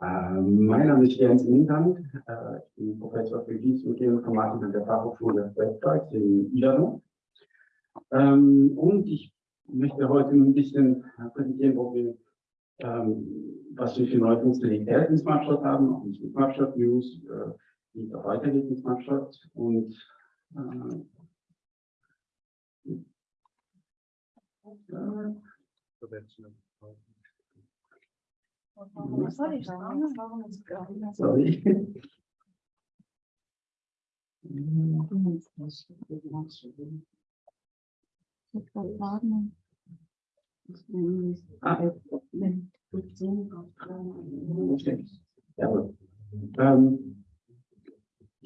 Ähm, mein Name ist Jens Mindand. Äh, ich bin Professor für Geologie und Geoinformatik an der Fachhochschule Westdeutsch in Ilano. Ähm, und ich möchte heute ein bisschen präsentieren, wo wir, ähm, was wir für neue Funktionalitäten in Smartshot haben, auch in Smartshot News, äh, wie es auch weitergeht in Smartshot. Und äh, ich sagen? Warum ist Soll ich?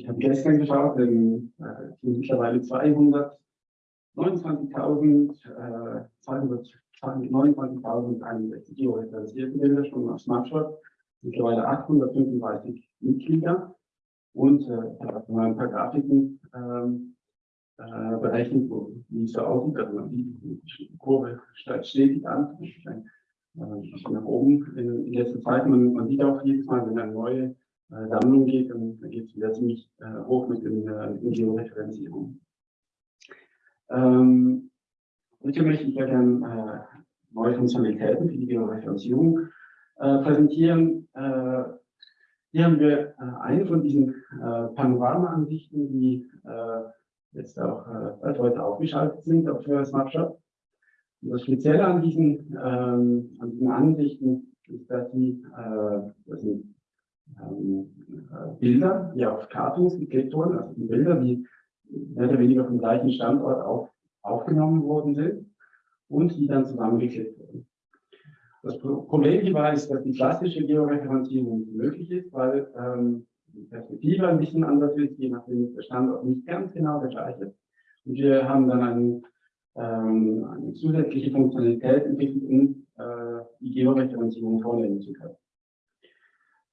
Habe gestern geschaut, in, äh, mittlerweile 229.200 29.061 geointeressierte Bilder schon auf Snapshot, mittlerweile 835 Mitglieder und äh, mal ein paar Grafiken ähm, äh, berechnet wurden, wie es so aussieht. Also die Kurve steigt stetig an, steigt, äh, nach oben in, in letzter Zeit. Man, man sieht auch jedes Mal, wenn eine neue äh, Sammlung geht, dann geht es wieder ziemlich äh, hoch mit der äh, Georeferenzierung. Ähm, heute möchte ich ja gerne äh, neue Funktionalitäten für die Georeferenzierung äh, präsentieren. Äh, hier haben wir äh, eine von diesen äh, Panorama-Ansichten, die äh, jetzt auch äh, heute aufgeschaltet sind auf äh, Snapshot. Und das Spezielle an diesen, ähm, an diesen Ansichten ist, dass sie äh, das sind, ähm, äh, Bilder, die auf Cartoons geklebt wurden, also die Bilder, die mehr oder weniger vom gleichen Standort auf, aufgenommen worden sind und die dann zusammengeklebt wurden. Das Problem hierbei ist, dass die klassische Georeferenzierung möglich ist, weil ähm, die Perspektive ein bisschen anders ist, je nachdem der Standort nicht ganz genau der gleiche. Und wir haben dann einen, ähm, eine zusätzliche Funktionalität entwickelt, um äh, die Georeferenzierung vornehmen zu können.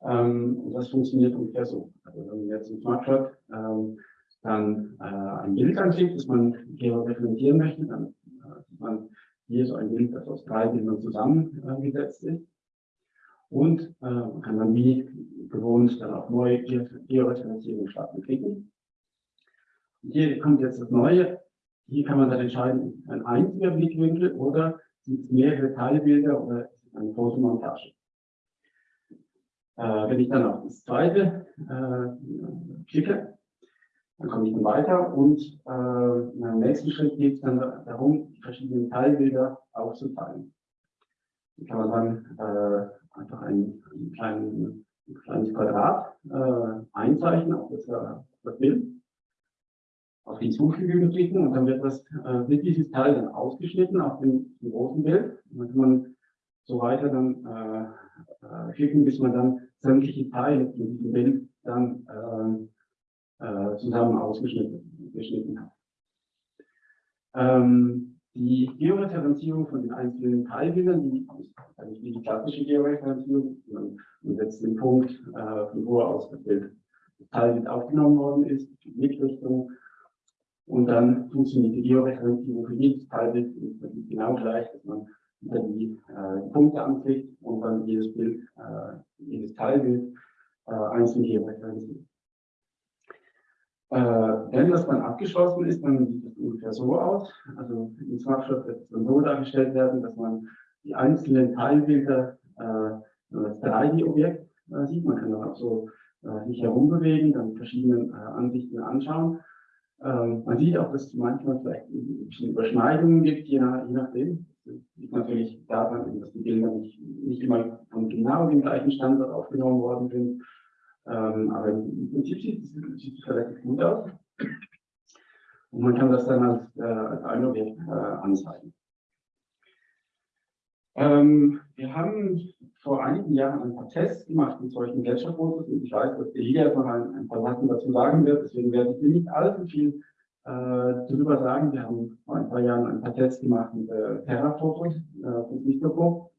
Ähm, und das funktioniert ungefähr so. Also wenn man jetzt im Smartshot ähm, dann äh, ein Bild anklickt, das man georeferenzieren möchte, dann äh, man hier so ein Bild, das aus drei Bildern zusammengesetzt ist. Und äh, man kann dann wie gewohnt dann auf neue Georeferenzierung starten klicken. Und hier kommt jetzt das Neue. Hier kann man dann entscheiden, ein einziger Blickwinkel oder sind es mehrere Teilbilder oder eine Fotomontage. Äh, wenn ich dann auf das zweite äh, klicke, dann komme ich dann weiter und äh, im nächsten Schritt geht es dann darum, die verschiedenen Teilbilder aufzuteilen. Hier kann man dann äh, einfach ein, ein, kleinen, ein kleines Quadrat äh, einzeichnen auf das, auf das Bild, auf Hinzufügen klicken und dann wird, das, äh, wird dieses Teil dann ausgeschnitten auf dem, dem großen Bild. Und dann kann man so weiter dann äh, klicken, bis man dann sämtliche Teile in diesem Bild dann äh, zusammen ausgeschnitten hat. Ähm, die Georeferenzierung von den einzelnen Teilbildern, die ist eigentlich wie die klassische Georeferenzierung. Man, man setzt den Punkt, äh, von wo aus das Bild das Teilbild aufgenommen worden ist, die Blickrichtung. Und dann funktioniert die Georeferenzierung für jedes Teilbild genau gleich, dass man wieder die, äh, Punkte anklickt und dann jedes Bild, äh, jedes Teilbild äh, einzeln georeferenziert. Äh, wenn das dann abgeschlossen ist, dann sieht es ungefähr so aus. Also im Snapshot wird es dann so dargestellt werden, dass man die einzelnen Teilbilder äh, als 3D-Objekt äh, sieht. Man kann dann auch so äh, sich herumbewegen, dann verschiedene äh, Ansichten anschauen. Ähm, man sieht auch, dass es manchmal vielleicht ein bisschen Überschneidungen gibt, je, nach, je nachdem. Das liegt natürlich daran, dass die Bilder nicht, nicht immer von genau dem gleichen Standort aufgenommen worden sind. Ähm, aber im Prinzip sieht es, relativ gut aus. Und man kann das dann als, äh, als Objekt äh, anzeigen. Ähm, wir haben vor einigen Jahren ein paar Tests gemacht mit solchen Gletscherfotos und ich weiß, dass Elia jetzt noch ein, ein, paar Sachen dazu sagen wird, deswegen werde ich nicht allzu viel äh, darüber sagen. Wir haben vor ein paar Jahren ein paar Tests gemacht mit äh, Terrafotos äh, von Vistopo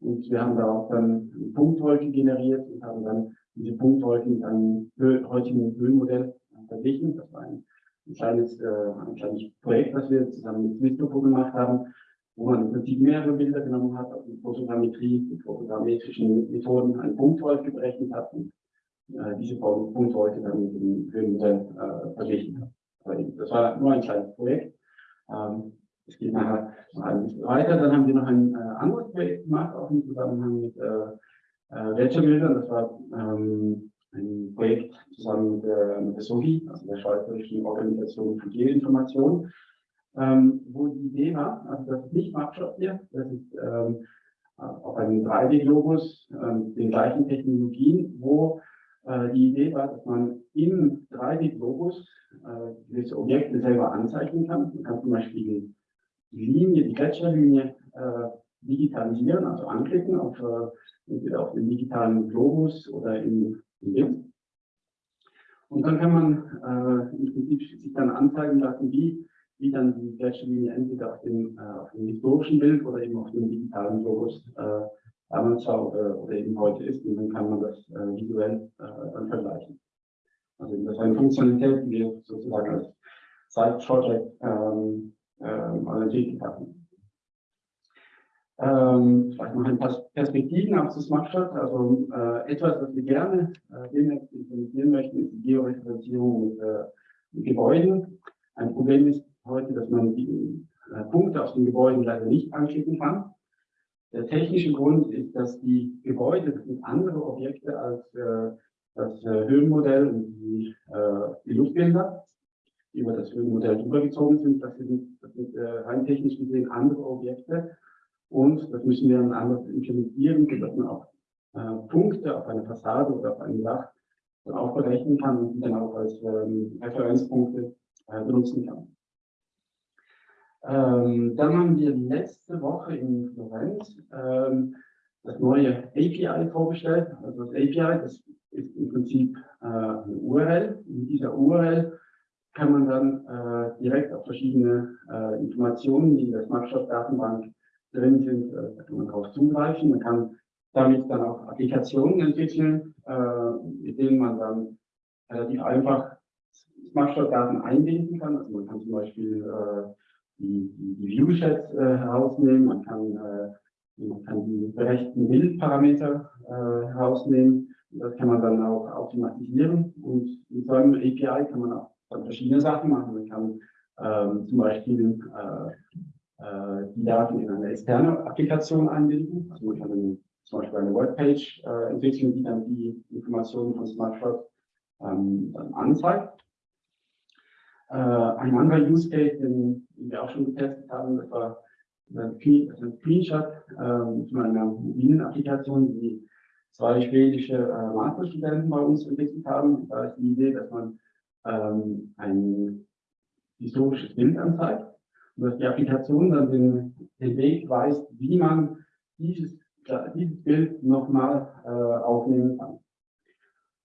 und wir haben da auch dann eine Punktwolke generiert und haben dann diese Punktwolken mit einem heutigen Höhenmodell verglichen. Das war ein, ein kleines, äh, ein kleines Projekt, was wir zusammen mit Vistopo gemacht haben. wo man im Prinzip mehrere Bilder genommen hat, auf die Fotogrammetrie, mit fotogrammetrischen Methoden einen Punktwolke berechnet hat und äh, diese Punktwolke dann mit dem Höhenmodell äh, verglichen hat. Das war nur ein kleines Projekt. Ähm, es geht nachher noch ein bisschen weiter. Dann haben wir noch ein äh, anderes Projekt gemacht, auch im Zusammenhang mit äh, äh, Ledgerbildern. Das war ähm, ein Projekt zusammen mit der, mit der SOGI, also der Schweizerischen Organisation für Geoinformation, ähm, wo die Idee war, also das ist nicht Mapshot hier, das ist ähm, auf einem 3D-Globus ähm, den gleichen Technologien, wo äh, die Idee war, dass man im 3D-Globus äh, gewisse Objekte selber anzeichnen kann. Man kann zum Beispiel die Linie, die Gletscherlinie äh, digitalisieren, also anklicken auf, äh, entweder auf den digitalen Globus oder im, Bild. Und dann kann man äh, im Prinzip sich dann anzeigen lassen, wie, wie dann die Gletscherlinie entweder auf dem, äh, auf dem historischen Bild oder eben auf dem digitalen Globus äh, damals war oder, oder eben heute ist. Und dann kann man das äh, visuell äh, dann vergleichen. Also das ist eine Funktionalität, die wir sozusagen als Side-Project ähm, ähm, entwickelt hatten. Ähm, vielleicht noch ein paar Perspektiven auf das Machstadt. Also äh, etwas, was wir gerne äh, demnächst implementieren möchten, ist die Georeferenzierung mit, äh, mit Gebäuden. Ein Problem ist heute, dass man die äh, Punkte aus den Gebäuden leider nicht anklicken kann. Der technische Grund ist, dass die Gebäude, das sind andere Objekte als äh, das äh, Höhenmodell und die, äh, die Luftbilder die über das Höhenmodell übergezogen sind. Das sind, das sind äh, rein technisch gesehen andere Objekte. Und das müssen wir dann anders implementieren, sodass man auch äh, Punkte auf einer Fassade oder auf einem Dach auch berechnen kann und dann auch als ähm, Referenzpunkte äh, benutzen kann. Ähm, dann haben wir letzte Woche in Florenz ähm, das neue API vorgestellt. Also das API, das ist im Prinzip äh, eine URL. In dieser URL kann man dann äh, direkt auf verschiedene äh, Informationen, die in der Snapshot-Datenbank drin sind, äh, kann man darauf zugreifen. Man kann damit dann auch Applikationen entwickeln, äh, mit denen man dann relativ einfach Snapshot-Daten einbinden kann. Also man kann zum Beispiel äh, die, die, View-Chats äh, herausnehmen, man kann, äh, man kann die berechten Bildparameter äh, herausnehmen. Das kann man dann auch automatisieren und mit so einem API kann man auch verschiedene Sachen machen. Man kann ähm, zum Beispiel äh, die Daten in eine externe Applikation einbinden. Also man kann dann zum Beispiel eine Webpage äh, entwickeln, die dann die Informationen von SmartShot ähm, dann anzeigt. Äh, ein anderer Use Case, den, den, wir auch schon getestet haben, das war ein Screenshot äh, von einer mobilen Applikation, die zwei schwedische äh, Masterstudenten bei uns entwickelt haben. Da ist die Idee, dass man ähm, ein historisches Bild anzeigt dass die Applikation dann den, den Weg weist, wie man dieses, dieses Bild nochmal äh, aufnehmen kann.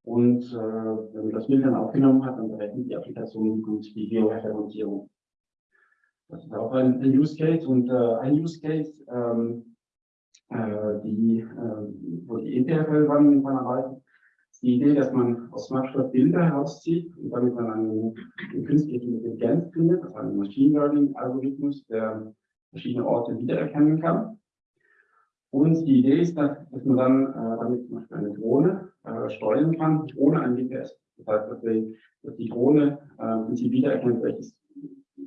Und äh, wenn man das Bild dann aufgenommen hat, dann berechnet die Applikation gut die Georeferenzierung. Das ist auch ein, ein Use Case und äh, ein Use Case, ähm, äh, die, äh, wo die ETFL dran arbeitet, die Idee, dass man aus Snapshot Bilder herauszieht und damit man einen, einen künstlichen Intelligenz findet, also einen Machine Learning Algorithmus, der verschiedene Orte wiedererkennen kann. Und die Idee ist, dass, man dann äh, damit zum Beispiel eine Drohne äh, steuern kann, ohne ein GPS. Das heißt, dass die, dass die Drohne äh, Prinzip wiedererkennt, welches,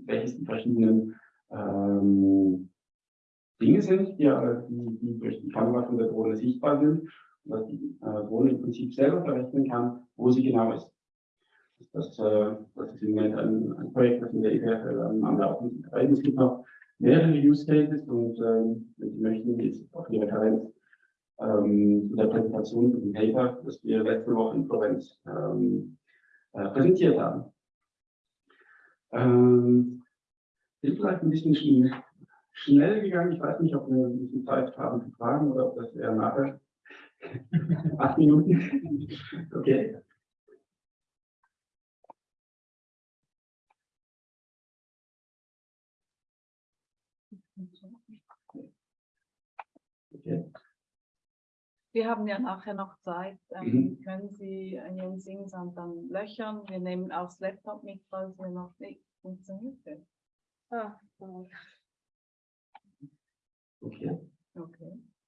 welches die verschiedenen ähm, Dinge sind, die, die, die durch die Kamera von der Drohne sichtbar sind dass die äh, Drohne im Prinzip selber berechnen kann, wo sie genau ist. Das, äh, das ist im Moment ein, ein Projekt, das in der EPFL am Laufen ist. Es gibt noch mehrere Use Cases und ähm, wenn Sie möchten, ist auch die Referenz ähm, der Präsentation von dem Paper, das wir letzte Woche in Florenz ähm, äh, präsentiert haben. Ähm, ist vielleicht ein bisschen schnell, gegangen. Ich weiß nicht, ob wir ein bisschen Zeit haben zu fragen oder ob das eher nachher Acht Minuten? Okay. Okay. Wir haben ja nachher noch Zeit. Ähm, mhm. Können Sie Ihren Singsand dann löchern? Wir nehmen auch das Laptop mit, falls wir noch nicht funktioniert. Ah, oh. Okay,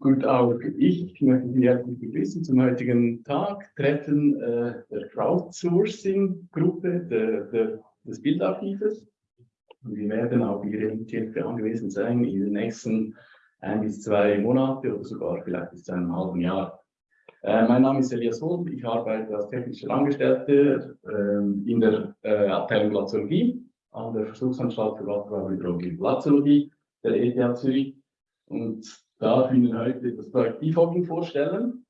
Gut, auch ich möchte Sie herzlich begrüßen zum heutigen Tag, Treffen äh, der Crowdsourcing-Gruppe des Bildarchives. Wir werden Ihre Hilfe angewiesen sein in den nächsten ein bis zwei Monate oder sogar vielleicht bis zu einem halben Jahr. Äh, mein Name ist Elias Holt, ich arbeite als technischer Angestellter äh, in der äh, Abteilung Glaziologie an der Versuchsanstalt für Wasserbaubehydrologie und Glaziologie der ETH Zürich. Und darf Ihnen heute das Projekt Bifogging vorstellen.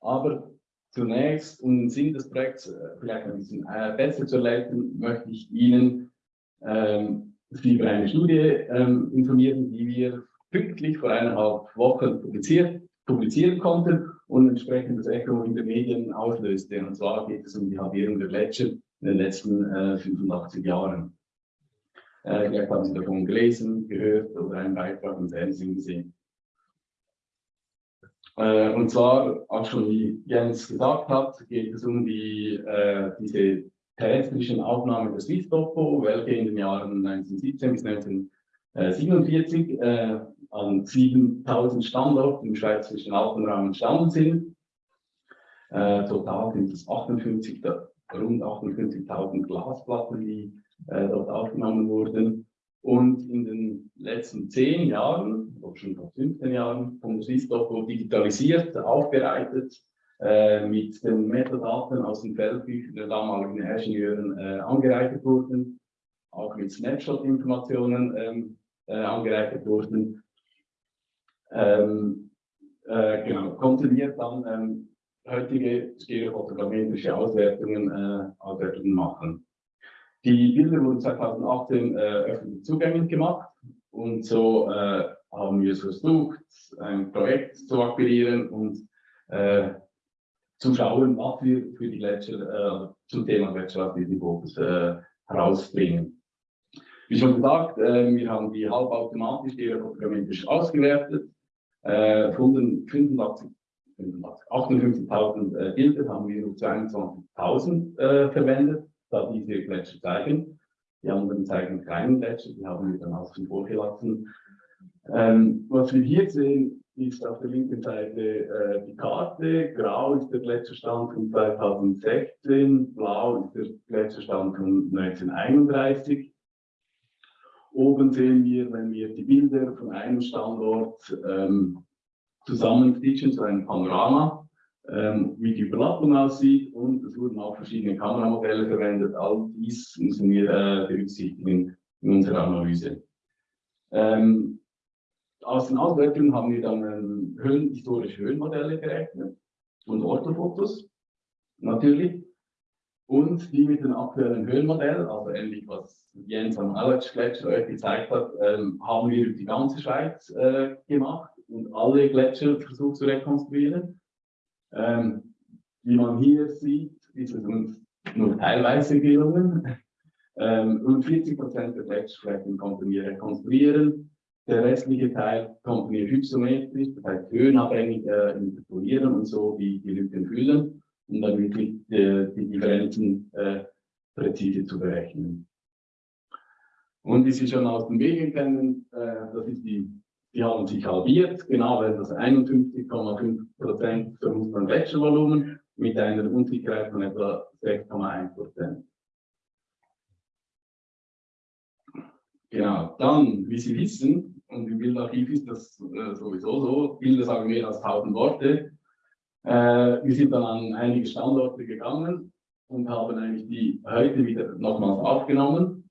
Aber zunächst, um den Sinn des Projekts äh, vielleicht ein bisschen äh, besser zu erläutern, möchte ich Ihnen ähm, über eine Studie ähm, informieren, die wir pünktlich vor eineinhalb Wochen publiziert, publizieren konnten und entsprechend das Echo in den Medien auslöste. Und zwar geht es um die Halbierung der Gletscher in den letzten äh, 85 Jahren. Äh, vielleicht haben Sie davon gelesen, gehört oder einen Beitrag im Fernsehen gesehen. Äh, und zwar, auch schon wie Jens gesagt hat, geht es um die, äh, diese terrestrischen Aufnahmen der Swiss Topo, welche in den Jahren 1917 bis 1947 äh, an 7000 Standorten im schweizerischen Alpenraum entstanden sind. Äh, total sind es 58, rund 58.000 Glasplatten, die äh, dort aufgenommen wurden. Und in den letzten zehn Jahren, oder schon vor 15 Jahren, der Swiss-Doku digitalisiert, aufbereitet, äh, mit den Metadaten aus den Feldbüchern der damaligen Ingenieuren äh, angereichert wurden, auch mit Snapshot-Informationen ähm, äh, angereichert wurden. Ähm, äh, genau, konnten wir dann ähm, heutige stereofotogrammetrische Auswertungen, äh, Auswertungen machen. Die Bilder wurden 2018 äh, öffentlich zugänglich gemacht und so äh, haben wir versucht, ein Projekt zu akquirieren und äh, zu schauen, was wir für die Gletscher, äh, zum Thema Gletscher aus diesem Fokus äh, herausbringen. Wie schon gesagt, äh, wir haben die halbautomatisch stereofotogrammetrisch ausgewertet. Äh, von den 85 58.000 äh, Bilder haben wir nur 22.000 äh, verwendet da diese Gletscher zeigen. Die anderen zeigen keinen Gletscher, die haben wir dann außen vor gelassen. Ähm, was wir hier sehen, ist auf der linken Seite äh, die Karte. Grau ist der Gletscherstand von 2016, blau ist der Gletscherstand von 1931. Oben sehen wir, wenn wir die Bilder von einem Standort ähm, zusammenstitchen zu einem Panorama, ähm, wie die Überlappung aussieht und es wurden auch verschiedene Kameramodelle verwendet. All dies müssen wir äh, berücksichtigen in unserer Analyse. Ähm, aus den Auswertungen haben wir dann ähm, Höhen, historische Höhenmodelle gerechnet und Orthofotos natürlich. Und die mit dem aktuellen Höhenmodell, also ähnlich was Jens am Aletsch-Gletscher euch gezeigt hat, ähm, haben wir die ganze Schweiz äh, gemacht und alle Gletscher versucht zu rekonstruieren. Ähm, wie man hier sieht, ist es uns nur teilweise gelungen. Ähm, rund 40 Prozent der Gletscherflächen konnten wir rekonstruieren. Der restliche Teil konnten wir hypsometrisch, das heißt höhenabhängig, äh, interpolieren und so die, die Lücken füllen, um dann wirklich äh, die Differenzen äh, präzise zu berechnen. Und wie Sie schon aus den Medien kennen, äh, das ist die die haben sich halbiert, genau weil das 51,5 Prozent Verlust an Gletschervolumen mit einer Unsicherheit von etwa 6,1 Prozent. Genau, dann, wie Sie wissen, und im Bildarchiv ist das äh, sowieso so, Bilder sagen mehr als 1000 Worte. Äh, wir sind dann an einige Standorte gegangen und haben eigentlich die heute wieder nochmals aufgenommen.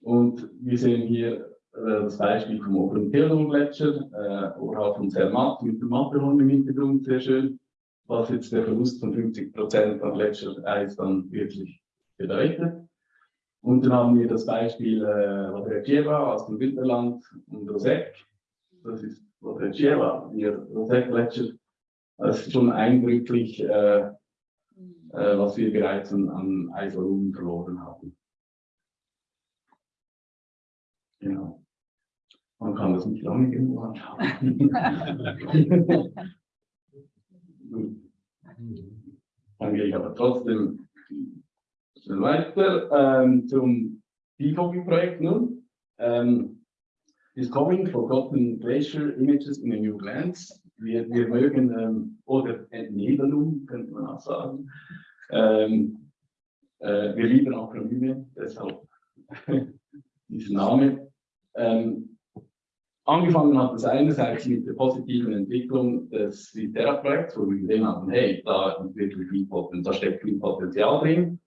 Und wir sehen hier äh, das Beispiel vom oberen Theodor-Gletscher, äh, oberhalb von Zermatt mit dem Matterhorn im Hintergrund, sehr schön, was jetzt der Verlust von 50 Prozent an Gletschereis dann wirklich bedeutet. Und dann haben wir das Beispiel äh, Rodrecieva aus dem Winterland und Rosek. Das ist Rodrecieva, ihr Rosek-Gletscher. Das ist schon eindrücklich, äh, äh, was wir bereits an, an Eisvolumen verloren haben. Genau. Man kann das nicht lange genug anschauen. Dann gehe ich aber trotzdem weiter ähm, zum Defogging-Projekt nun. Ähm, Discovering Forgotten Glacier Images in a New Lens. Wir, wir mögen, ähm, oder Entnebelung, könnte man auch sagen. Ähm, äh, wir lieben Akronyme, deshalb dieser Name. Ähm, angefangen hat es einerseits mit der positiven Entwicklung des Citerra-Projekts, wo wir gesehen haben, hey, da, wirklich viel da steckt viel Potenzial drin.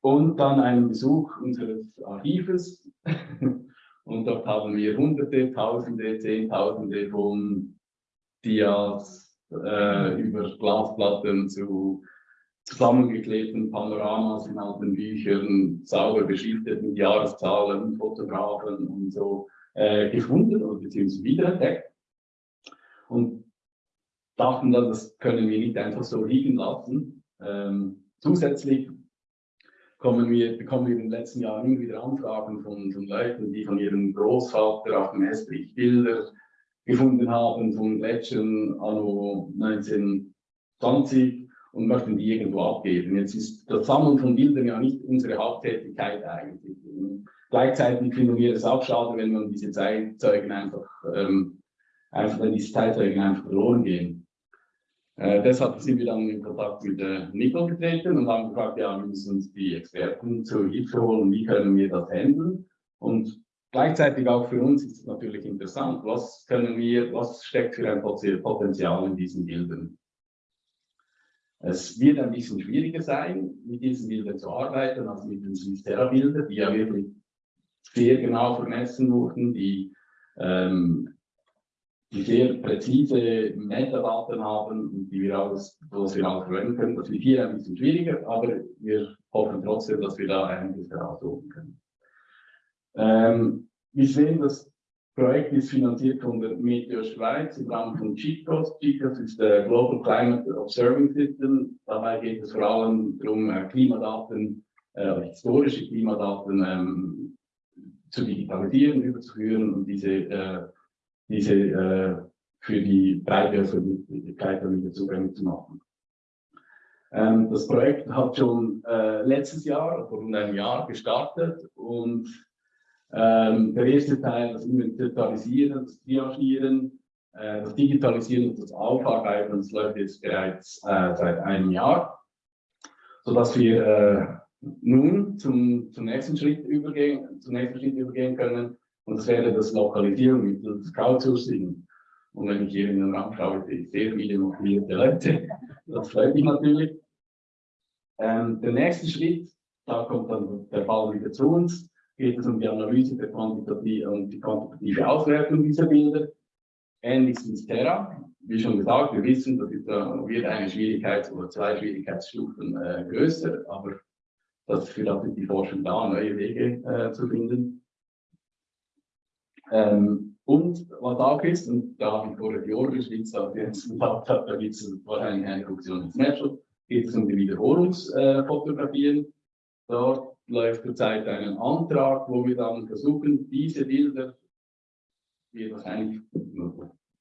Und dann einen Besuch unseres Archives. Und dort haben wir Hunderte, Tausende, Zehntausende von Dias äh, über Glasplatten zu zusammengeklebten Panoramas in alten Büchern, sauber beschriftet mit Jahreszahlen, Fotografen und so äh, gefunden oder beziehungsweise wiederentdeckt. Und dachten dann, das können wir nicht einfach so liegen lassen. Ähm, zusätzlich kommen wir, bekommen wir in den letzten Jahren immer wieder Anfragen von, von Leuten, die von ihrem Großvater auf dem Estrich Bilder gefunden haben von Gletschern anno 1920 und möchten die irgendwo abgeben. Jetzt ist das Sammeln von Bildern ja nicht unsere Haupttätigkeit eigentlich. Gleichzeitig finden wir es auch schade, wenn man diese Zeitzeugen einfach, ähm, einfach wenn diese Zeitzeugen einfach verloren gehen. Äh, deshalb sind wir dann in Kontakt mit der Nickel getreten und haben gefragt, ja, wir müssen uns die Experten zur Hilfe holen, wie können wir das handeln? Und gleichzeitig auch für uns ist es natürlich interessant, was können wir, was steckt für ein Potenzial in diesen Bildern? Es wird ein bisschen schwieriger sein, mit diesen Bildern zu arbeiten, als mit den Swiss-Terra-Bildern, die ja wirklich sehr genau vermessen wurden, die, ähm, die sehr präzise Metadaten haben und die wir alles, was wir auch verwenden können. Das wird hier ein bisschen schwieriger, aber wir hoffen trotzdem, dass wir da einiges herausholen können. Ähm, wir sehen, dass Projekt ist finanziert von der Meteor Schweiz im Rahmen von GCOS. GCOS ist der Global Climate Observing System. Dabei geht es vor allem darum, äh, Klimadaten, äh, historische Klimadaten ähm, zu digitalisieren, überzuführen und diese, äh, diese äh, für die breite Öffentlichkeit zugänglich zu machen. Ähm, das Projekt hat schon äh, letztes Jahr, vor rund einem Jahr gestartet und ähm, der erste Teil, das Inventarisieren, das Triagieren, äh, das Digitalisieren und das Aufarbeiten, das läuft jetzt bereits äh, seit einem Jahr, sodass wir äh, nun zum, zum, nächsten Schritt übergehen, zum nächsten Schritt übergehen können. Und das wäre das Lokalisieren mittels Crowdsourcing. Und wenn ich hier in den Raum schaue, sehe ich sehr viele motivierte Leute. Das freut mich natürlich. Ähm, der nächste Schritt, da kommt dann der Fall wieder zu uns geht es um die Analyse der quantitative und die quantitative Auswertung dieser Bilder. Ähnlich wie Terra. Wie schon gesagt, wir wissen, das äh, wird eine Schwierigkeits- oder zwei Schwierigkeitsstufen äh, größer, aber das für das ist die Forschung da, neue Wege äh, zu finden. Ähm, und was auch ist, und da habe ich vorher die Oberschwitz auf jetzt gesagt, da gibt es wahrscheinlich eine Funktion im Snapshot, geht es um die Wiederholungsfotografien. Dort läuft zurzeit einen Antrag, wo wir dann versuchen, diese Bilder, die wahrscheinlich, die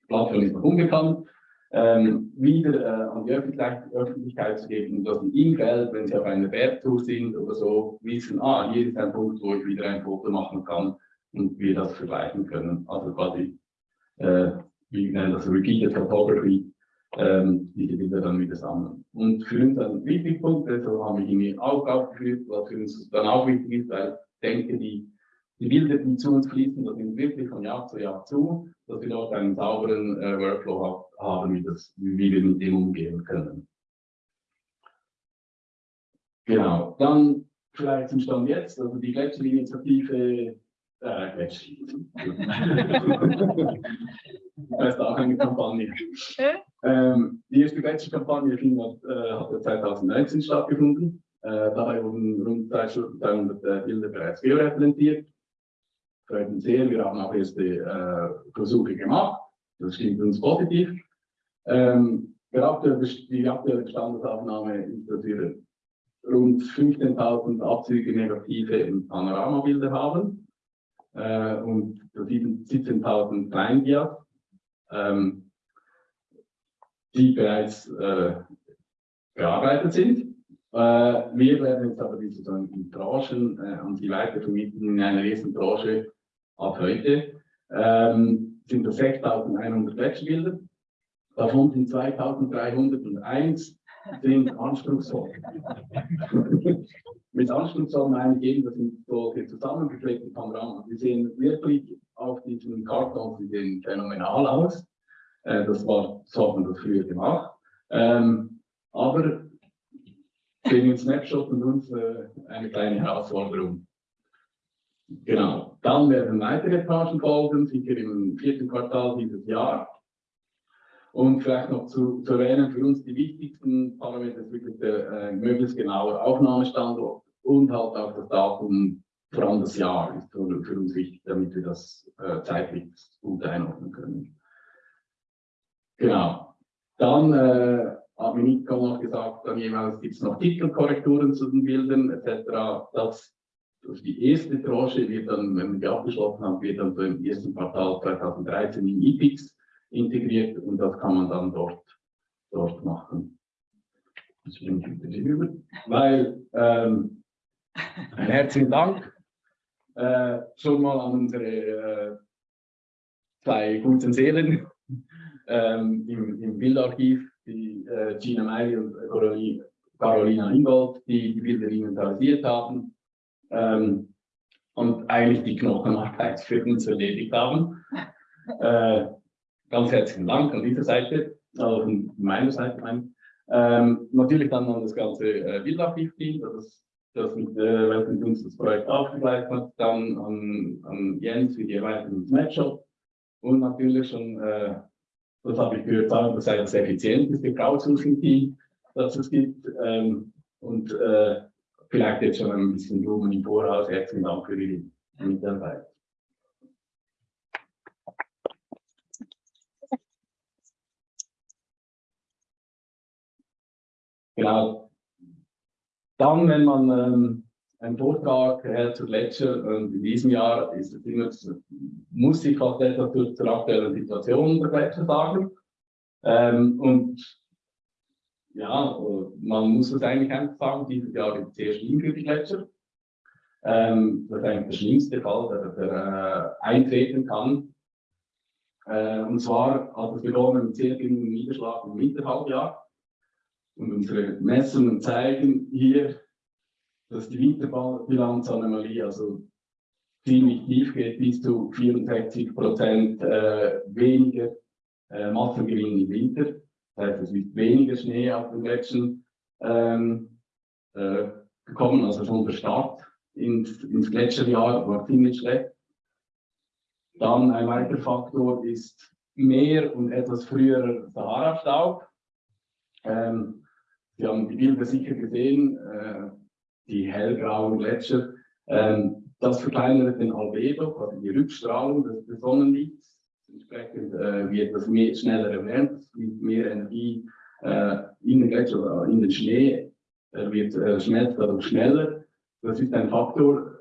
Plattform ist noch unbekannt, ähm, wieder äh, an die Öffentlichkeit, Öffentlichkeit, zu geben, dass in im Feld, wenn Sie auf einer Bergtour sind oder so, wissen, ah, hier ist ein Punkt, wo ich wieder ein Foto machen kann und wir das vergleichen können. Also quasi, äh, wie nennen das Repeated Photography, ähm, diese Bilder dann wieder sammeln. Und für uns ein wichtiger Punkt, deshalb habe ich ihn auch aufgeführt, was für uns dann auch wichtig ist, weil ich denke, die, die Bilder, die zu uns fließen, das sind wirklich von Jahr zu Jahr zu, dass wir dort einen sauberen äh, Workflow haben, wie, das, wie wir mit dem umgehen können. Genau, dann vielleicht zum Stand jetzt, also die Gletscherinitiative, äh, Gletscherin. das ist auch eine Kampagne. Ähm, die erste Gletscherkampagne äh, hat 2019 stattgefunden. Äh, dabei wurden rund 300 äh, Bilder bereits georeferenziert. Freut uns sehr, wir haben auch erste äh, Versuche gemacht. Das stimmt uns positiv. Ähm, die aktuelle Bestandesaufnahme wir rund 15.000 Abzüge negative Panoramabilder haben äh, und 17.000 Kleindias, ähm, die bereits äh, bearbeitet sind. Äh, wir werden jetzt aber diese in Tranchen äh, an die Leiter vermieten in einer ersten Tranche ab heute. Ähm, sind das 6.100 Wechselbilder. Davon sind 2.301 sind anspruchsvoll. Mit anspruchsvoll meine ich eben, das sind solche zusammengeklebte Panoramen. Die sehen wirklich auf diesen Kartons, die sehen phänomenal aus. Äh, das war, so hat man das früher gemacht. Ähm, aber sehen wir Snapshot und uns äh, eine kleine Herausforderung. Genau. Dann werden weitere Etagen folgen, sicher im vierten Quartal dieses Jahr. Und vielleicht noch zu, zu erwähnen, für uns die wichtigsten Parameter ist wirklich der äh, möglichst genaue Aufnahmestandort und halt auch das Datum, vor allem das Jahr, ist für, uns wichtig, damit wir das äh, zeitlich gut einordnen können. Genau. Dann äh, hat mir Nico noch gesagt, dann jeweils gibt es noch Titelkorrekturen zu den Bildern etc. Das die erste Tranche wird dann, wenn wir die abgeschlossen haben, wird dann so im ersten Quartal 2013 in IPIX integriert und das kann man dann dort, dort machen. Das ich wieder über, weil ähm, ein herzlichen Dank äh, schon mal an unsere äh, zwei guten Seelen ähm, im, im Bildarchiv, die äh, Gina Meili und Carolina Ingold, die die Bilder inventarisiert haben ähm, und eigentlich die Knochenarbeit für uns erledigt haben. Äh, Ganz herzlichen Dank an dieser Seite, also von meiner Seite. Mein. Ähm, natürlich dann an das ganze äh, Bildarchiv-Team, das, das mit äh, welchem uns das Projekt aufgegleist hat, dann an, an Jens für die Erweiterung des Matchup und natürlich schon, äh, das habe ich gehört, sagen, das sei das effizienteste Crowdsourcing-Team, das es gibt. Ähm, und äh, vielleicht jetzt schon ein bisschen Blumen im Voraus. Herzlichen Dank für die Mitarbeit. Genau. Dann, wenn man ähm, einen Vortrag hält zu Gletscher, und in diesem Jahr ist es immer, muss ich fast etwas zur aktuellen Situation der Gletscher sagen. Ähm, und ja, man muss es eigentlich einfach sagen, dieses Jahr ist sehr schlimm Gletscher. Ähm, das ist eigentlich der schlimmste Fall, der, der äh, eintreten kann. Äh, und zwar hat es begonnen mit sehr geringem Niederschlag im Winterhalbjahr. Und unsere Messungen zeigen hier, dass die Winterbilanzanomalie also ziemlich tief geht, bis zu 64 Prozent äh, weniger äh, Massengewinn im Winter. Das heißt, es ist weniger Schnee auf den Gletschern ähm, äh, gekommen, also schon der Start ins, ins Gletscherjahr war ziemlich schlecht. Dann ein weiterer Faktor ist mehr und etwas früherer Sahara-Staub. Ähm, Sie haben die Bilder sicher gesehen, äh, die hellgrauen Gletscher. Ähm, das verkleinert den Albedo, also die Rückstrahlung des, des Sonnenlichts. Entsprechend äh, wird das mehr, schneller erwärmt, es gibt mehr Energie äh, in in den Schnee, er wird äh, schmelzt dadurch schneller. Das ist ein Faktor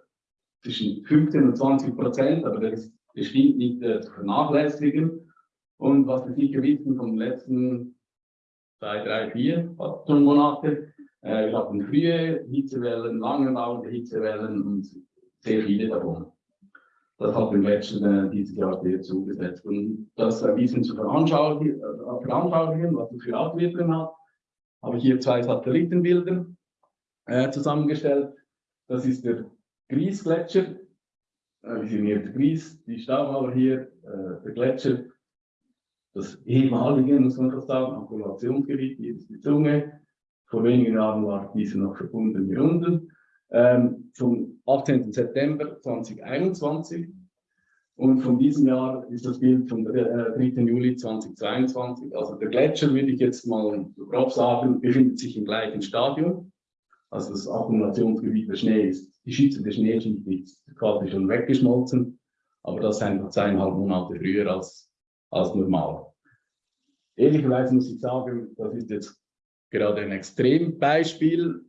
zwischen 15 und 20 Prozent, aber der ist bestimmt nicht äh, zu vernachlässigen. Und was wir sicher wissen vom letzten zwei, drei, vier Monate. Äh, wir hatten frühe Hitzewellen, lange dauernde Hitzewellen und sehr viele davon. Das hat den Gletscher äh, dieses Jahr sehr zugesetzt. Und das ein bisschen zu veranschaulichen, äh, veranschaulichen was das für Auswirkungen hat, habe ich hier zwei Satellitenbilder äh, zusammengestellt. Das ist der Griesgletscher. Äh, wir sehen hier der Gries, die Staubmauer hier, äh, der Gletscher das ehemalige, muss man das sagen, Angulationsgebiet, hier ist die Zunge. Vor wenigen Jahren war diese noch verbunden hier unten. Ähm, zum 18. September 2021. Und von diesem Jahr ist das Bild vom äh, 3. Juli 2022. Also der Gletscher, würde ich jetzt mal grob sagen, befindet sich im gleichen Stadium. Also das Akkumulationsgebiet der Schnee ist, die schützende Schneeschicht ist quasi schon weggeschmolzen, aber das ist einfach zweieinhalb Monate früher als, als normal. Ehrlicherweise muss ich sagen, das ist jetzt gerade ein Extrembeispiel.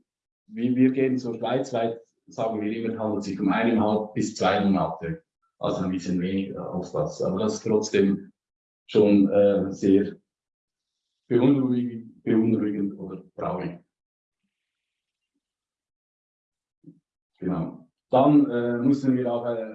Wie wir gehen so schweizweit, sagen wir immer, handelt sich um eineinhalb bis zwei Monate. Also ein bisschen weniger als das. Aber das ist trotzdem schon äh, sehr beunruhigend, beunruhigend oder traurig. Genau. Dann äh, müssen wir auch äh,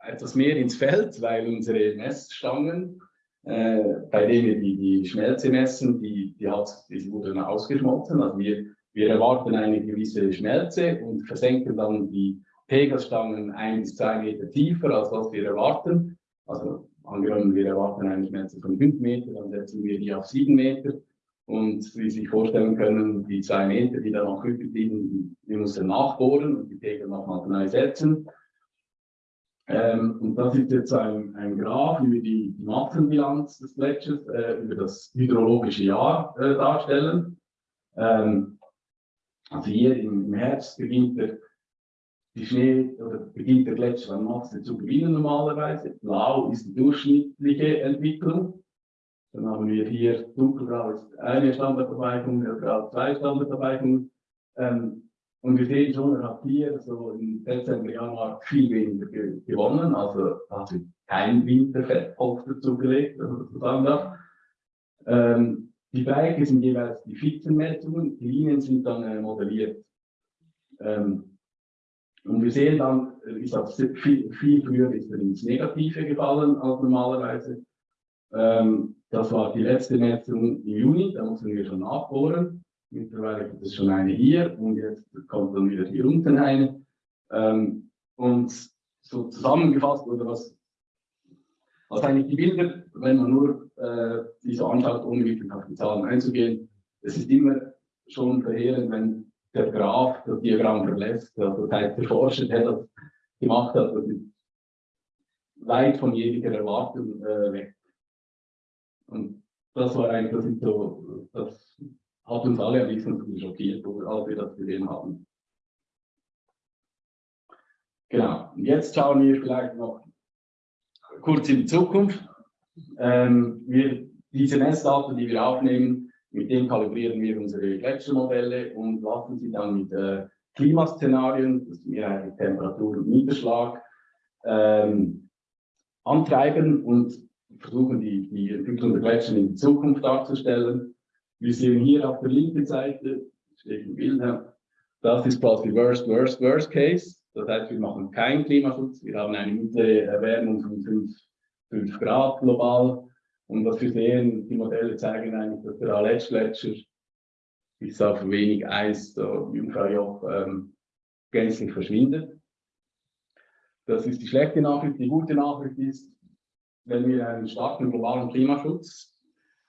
etwas mehr ins Feld, weil unsere Messstangen, äh, bei denen wir die, die Schmelze messen, die, die, hat, die wurden ausgeschmolzen. Also wir, wir erwarten eine gewisse Schmelze und versenken dann die Pegelstangen ein bis zwei Meter tiefer, als was wir erwarten. Also angenommen, wir erwarten eine Schmelze von fünf Meter, dann setzen wir die auf sieben Meter. Und wie Sie sich vorstellen können, die zwei Meter, die da noch übrig liegen, wir müssen nachbohren und die Pegel nochmal neu setzen. Ähm, und das ist jetzt ein, ein Graph über die, die Massenbilanz des Gletschers äh, über das hydrologische Jahr äh, darstellen. Ähm, also hier im, Herbst beginnt der, die Schnee oder beginnt der Gletscher an Masse zu gewinnen normalerweise. Blau ist die durchschnittliche Entwicklung. Dann haben wir hier dunkelgrau ist eine Standardabweichung, hellgrau zwei Standardabweichungen. Ähm, und wir sehen schon, er hat hier so im Dezember, Januar viel weniger ge gewonnen. Also hat sich kein Winterfettpolster zugelegt, wenn man so sagen darf. Ähm, die Bereiche sind jeweils die Spitzenmessungen, die Linien sind dann äh, modelliert. Ähm, und wir sehen dann, ist auch viel, viel früher ist er ins Negative gefallen als normalerweise. Ähm, das war die letzte Messung im Juni, da mussten wir schon nachbohren. Mittlerweile gibt es schon eine hier und jetzt kommt dann wieder hier unten eine. Ähm, und so zusammengefasst, oder was, was eigentlich die Bilder, wenn man nur äh, so anschaut, ohne auf die Zahlen einzugehen, es ist immer schon verheerend, wenn der Graph das Diagramm verlässt. Also das der Forscher, der das gemacht hat, das ist weit von jeglicher Erwartung äh, weg. Und das war eigentlich das, so, das hat uns alle ein bisschen schockiert, als wir das gesehen haben. Genau, und jetzt schauen wir vielleicht noch kurz in die Zukunft. Ähm, wir, diese Messdaten, die wir aufnehmen, mit denen kalibrieren wir unsere Gletschermodelle und lassen sie dann mit äh, Klimaszenarien, das mehr eigentlich Temperatur und Niederschlag, ähm, antreiben und versuchen, die, die Entwicklung der Gletscher in Zukunft darzustellen. Wir sehen hier auf der linken Seite, steht im Bild, das ist quasi Worst, Worst, Worst Case. Das heißt, wir machen keinen Klimaschutz. Wir haben eine mittlere Erwärmung von 5, 5 Grad global. Und was wir sehen, die Modelle zeigen eigentlich, dass der Aletsch-Gletscher bis auf wenig Eis, so Jungfraujoch, ähm, gänzlich verschwindet. Das ist die schlechte Nachricht. Die gute Nachricht ist, wenn wir einen starken globalen Klimaschutz,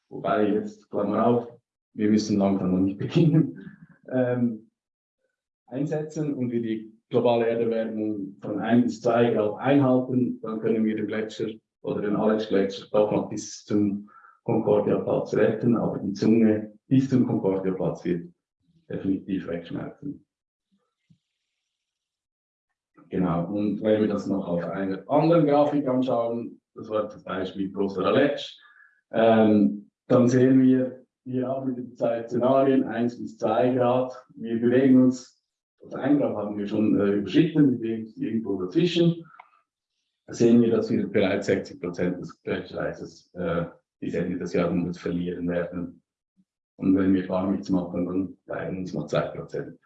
wobei jetzt, Klammer auf, wir müssen langsam noch nicht beginnen, ähm, einsetzen und wir die globale Erderwärmung von 1 bis 2 Grad einhalten, dann können wir den Gletscher oder den Alex-Gletscher doch noch bis zum Concordia-Platz retten, aber die Zunge bis zum Concordia-Platz wird definitiv wegschmelzen. Genau, und wenn wir das noch auf einer anderen Grafik anschauen, das war das Beispiel Großer Aletsch, ähm, dann sehen wir hier auch mit den zwei Szenarien, 1 bis 2 Grad. Wir bewegen uns, das 1 Grad haben wir schon äh, überschritten, wir bewegen uns irgendwo dazwischen. Sehen wir, dass wir bereits 60 Prozent des Gletschereises äh, bis Ende des Jahrhunderts verlieren werden. Und wenn wir gar nichts machen, dann bleiben uns noch 2 Prozent.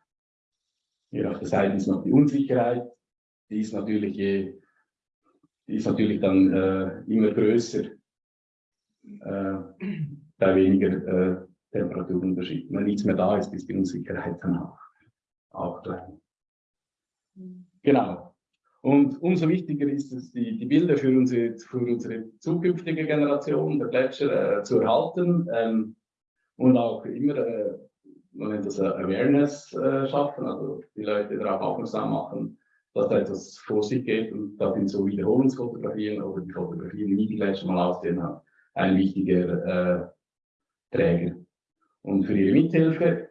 Hier auf der Seite ist noch die Unsicherheit. Die ist natürlich, je, die ist natürlich dann äh, immer größer äh, bei weniger äh, Temperaturunterschied. Wenn nichts mehr da ist, ist die Unsicherheit dann auch, auch klein. Genau. Und umso wichtiger ist es, die, die Bilder für unsere, für unsere zukünftige Generation der Gletscher äh, zu erhalten ähm, und auch immer, äh, man nennt das Awareness äh, schaffen, also die Leute darauf aufmerksam machen, dass da etwas vor sich geht und da sind so Wiederholungsfotografien oder die Fotografien, wie die Gletscher mal aussehen, ein wichtiger äh, Träger. Und für Ihre Mithilfe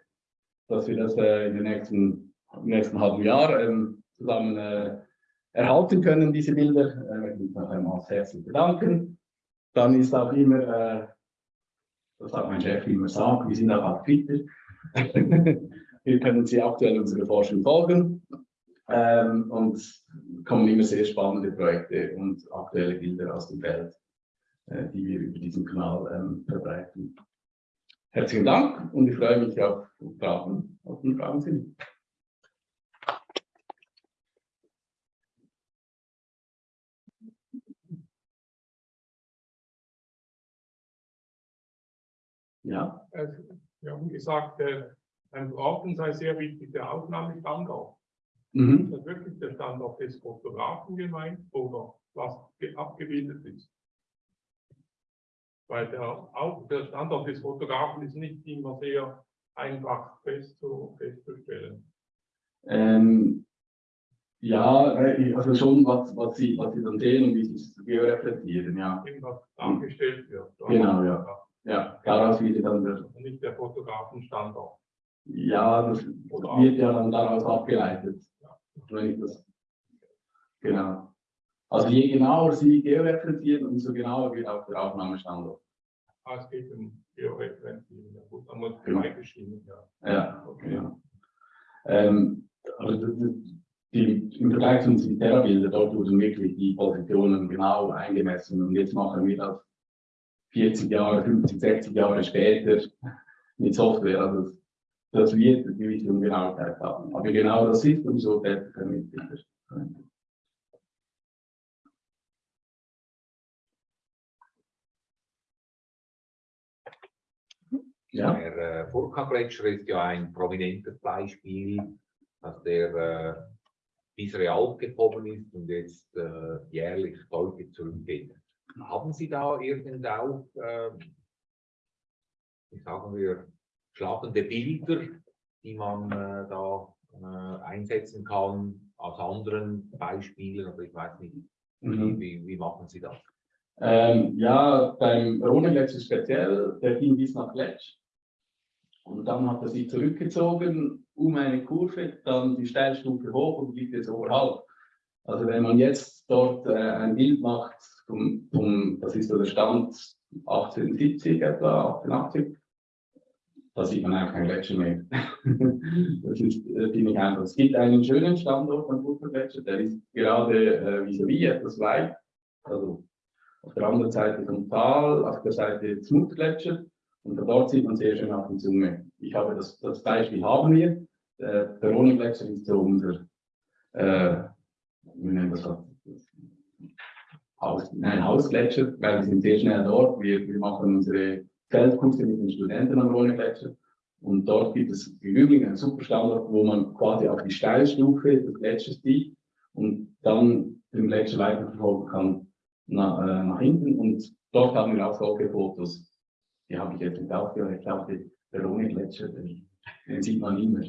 dass wir das äh, in den nächsten, im nächsten halben Jahr ähm, zusammen äh, erhalten können, diese Bilder. Äh, möchte mich noch einmal herzlich bedanken. Dann ist auch immer, äh, das hat mein Chef immer gesagt, wir sind auch auf Twitter. wir können Sie aktuell unsere Forschung folgen. Ähm, und kommen immer sehr spannende Projekte und aktuelle Bilder aus dem Feld, äh, die wir über diesen Kanal ähm, verbreiten. Herzlichen Dank und ich freue mich auf Fragen, auf den Fragen sind. Ja, wir haben gesagt, äh, beim Brauchen sei sehr wichtig der Aufnahmestandort. mhm. Ist das wirklich der Standort des Fotografen gemeint oder was ge- abgebildet ist? Weil der, auch der Standort des Fotografen ist nicht immer sehr einfach festzu, festzustellen. Ähm, ja, äh, also schon, was, was, Sie, was Sie dann sehen und wie Sie es georeflektieren, ja. Irgendwas dargestellt wird. Genau, ja. Ja, daraus wird dann der, Und nicht der Fotografenstandort. ja, das wird ja dann daraus abgeleitet. Wenn ich das, genau. Also je genauer Sie georeferenzieren, umso genauer wird auch der Aufnahmestandort. Ah, es geht um Georeferenzieren. Ja, gut, dann muss Genau. geschrieben, ja. Ja, okay. Ja. Ähm, also die, Im Vergleich zu unseren Terra-Bildern, dort wurden wirklich die Positionen genau eingemessen und jetzt machen wir das 40 Jahre, 50, 60 Jahre später mit Software. Also das, das wird eine gewisse Ungenauigkeit haben. Aber genau das ist, können wir Bilder. verwenden. Ja, Der äh, Furka-Gletscher ist ja ein prominentes Beispiel, dass der äh, Real gekommen ist und jetzt äh, jährlich deutlich zurückgeht. Haben Sie da irgend auch, äh, wie sagen wir, schlagende Bilder, die man äh, da äh, einsetzen kann aus anderen Beispielen? Oder ich weiß nicht, mhm. wie, wie machen Sie das? Ähm, ja, beim Rhone-Gletscher speziell, der ging bis nach Gletsch. Und dann hat er sich zurückgezogen um eine Kurve, dann die Steilstufe hoch und liegt jetzt oberhalb. Also wenn man jetzt dort äh, ein Bild macht, vom, vom, das ist der Stand 1870 etwa, 1880, da sieht man einfach keinen Gletscher mehr. das ist, äh, finde ich einfach. Es gibt einen schönen Standort am Furtbergletscher, der ist gerade äh, vis-à-vis etwas weit. Also auf der anderen Seite vom Tal, auf der Seite Zmutgletscher. Und von dort sieht man sehr schön auf die Zunge. Ich habe das, das Beispiel haben wir. Der Veronengletscher ist so unser, äh, wie nennen wir das? Haus, nein, Hausgletscher, weil wir sind sehr schnell dort. Wir, wir machen unsere Feldkurse mit den Studenten am Rhone-Gletscher. Und dort gibt es im Übrigen einen super Standort, wo man quasi auf die Steilstufe des Gletschers sieht und dann den Gletscher weiterverfolgen kann nach, äh, nach hinten. Und dort haben wir auch solche Fotos. Die habe ich jetzt nicht aufgehört. Ich glaube, der Rhone-Gletscher, den sieht man immer.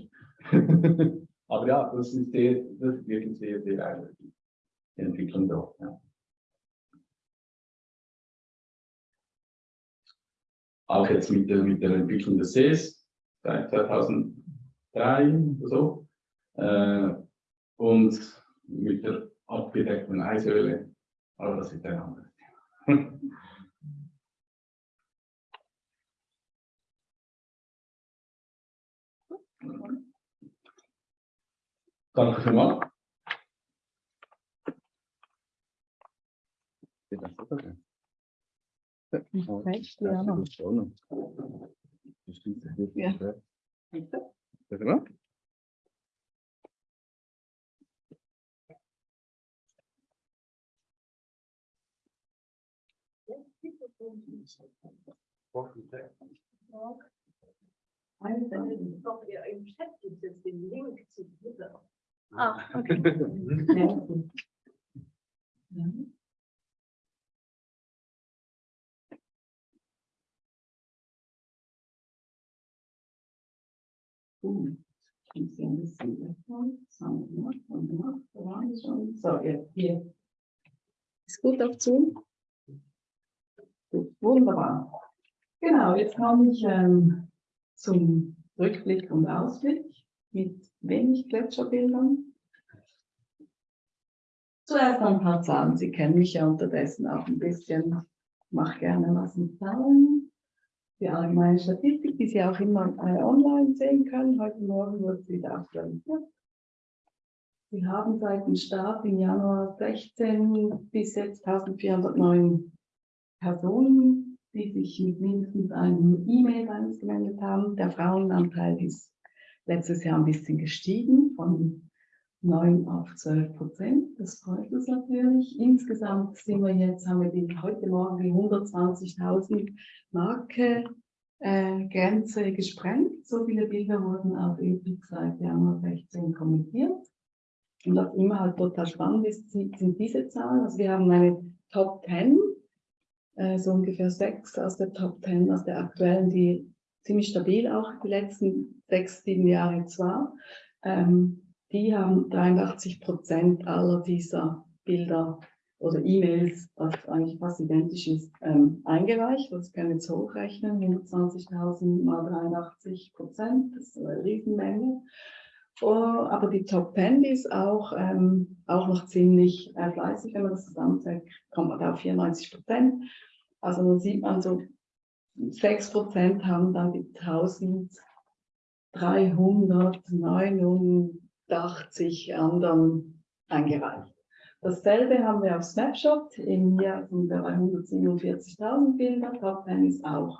Aber ja, das ist, sehr, das ist wirklich sehr, sehr eindrücklich. Die Entwicklung dort. Ja. Auch jetzt mit der, mit der Entwicklung des Sees seit 2003 oder so. Äh, und mit der abgedeckten Eishöhle. Aber das ist ein anderes Thema. Danke vielmals. Recht, ja, noch. Ja. Doch, ihr im Chat gibt es den Link zu Twitter. Ah, okay. So, jetzt hier. Ist gut auf Zoom? Gut, wunderbar. Genau, jetzt komme ich ähm, zum Rückblick und Ausblick mit wenig Gletscherbildern. Zuerst ein paar Zahlen. Sie kennen mich ja unterdessen auch ein bisschen. Ich mache gerne was mit Zahlen. Die allgemeine Statistik, die Sie auch immer äh, online sehen können. Heute Morgen wird sie wieder aktualisiert. Wir haben seit dem Start im Januar 16 bis jetzt 1409 Personen, die sich mit mindestens einem E-Mail bei uns gemeldet haben. Der Frauenanteil ist letztes Jahr ein bisschen gestiegen von 9 auf 12 Prozent. Das freut uns natürlich. Insgesamt sind wir jetzt, haben wir die, heute Morgen die 120.000 Marke äh, Grenze gesprengt. So viele Bilder wurden auf EPIC seit Januar 16 kommentiert. Und was immer halt total spannend ist, sind diese Zahlen. Also wir haben eine Top 10, äh, so ungefähr sechs aus der Top 10, aus der aktuellen, die ziemlich stabil auch die letzten sechs, sieben Jahre jetzt war. Ähm, die haben 83 Prozent aller dieser Bilder oder E-Mails, was eigentlich fast identisch ist, ähm, eingereicht. Das können wir jetzt hochrechnen, 120.000 mal 83 Prozent, das ist eine Riesenmenge. Oh, aber die Top 10 ist auch, ähm, auch noch ziemlich äh, fleißig, wenn man das zusammenzählt, kommt man da auf 94 Prozent. Also man sieht man so, 6 Prozent haben dann die 1389 anderen eingereicht. Dasselbe haben wir auf Snapshot, im Jahr sind wir bei 147.000 Bilder, Top 10 ist auch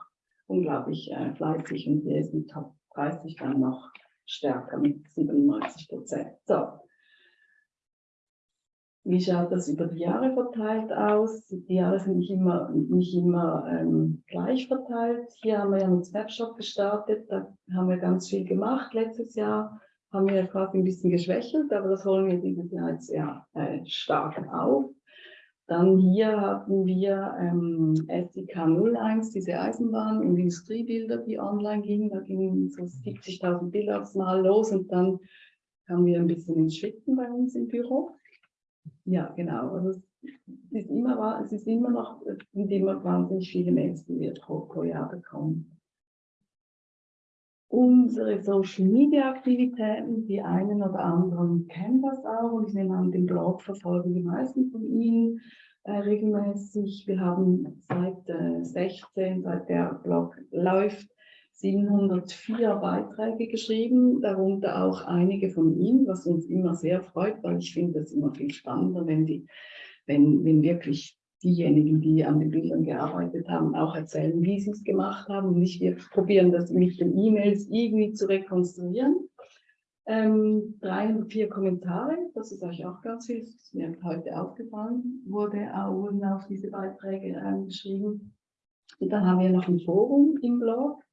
unglaublich äh, fleißig und hier ist die Top 30 dann noch stärker mit 97 Prozent. So. Wie schaut das über die Jahre verteilt aus? Die Jahre sind nicht immer, nicht immer ähm, gleich verteilt. Hier haben wir ja mit Snapshot gestartet, da haben wir ganz viel gemacht. Letztes Jahr haben wir quasi ein bisschen geschwächelt, aber das holen wir dieses Jahr jetzt ja, äh, stark auf. Dann hier hatten wir ähm, SIK 01, diese Eisenbahn- und Industriebilder, die online gingen. Da gingen so 70.000 Bilder aufs Mal los und dann kamen wir ein bisschen ins Schwitzen bei uns im Büro. Ja, genau. Also es ist immer, es ist immer noch, sind immer wahnsinnig viele Mails, die wir pro, pro Jahr bekommen. Unsere Social Media Aktivitäten, die einen oder anderen kennen das auch und ich nehme an, den Blog verfolgen die meisten von Ihnen äh, regelmäßig. Wir haben seit äh, 16, seit der Blog läuft, 704 Beiträge geschrieben, darunter auch einige von Ihnen, was uns immer sehr freut, weil ich finde es immer viel spannender, wenn, die, wenn, wenn wirklich diejenigen, die an den Bildern gearbeitet haben, auch erzählen, wie sie es gemacht haben. Nicht wir probieren das mit den E-Mails irgendwie zu rekonstruieren. Ähm, 304 Kommentare, das ist euch auch ganz viel, das ist mir heute aufgefallen, wurde, auch, auf diese Beiträge ähm, geschrieben. Und dann haben wir noch ein Forum im Blog.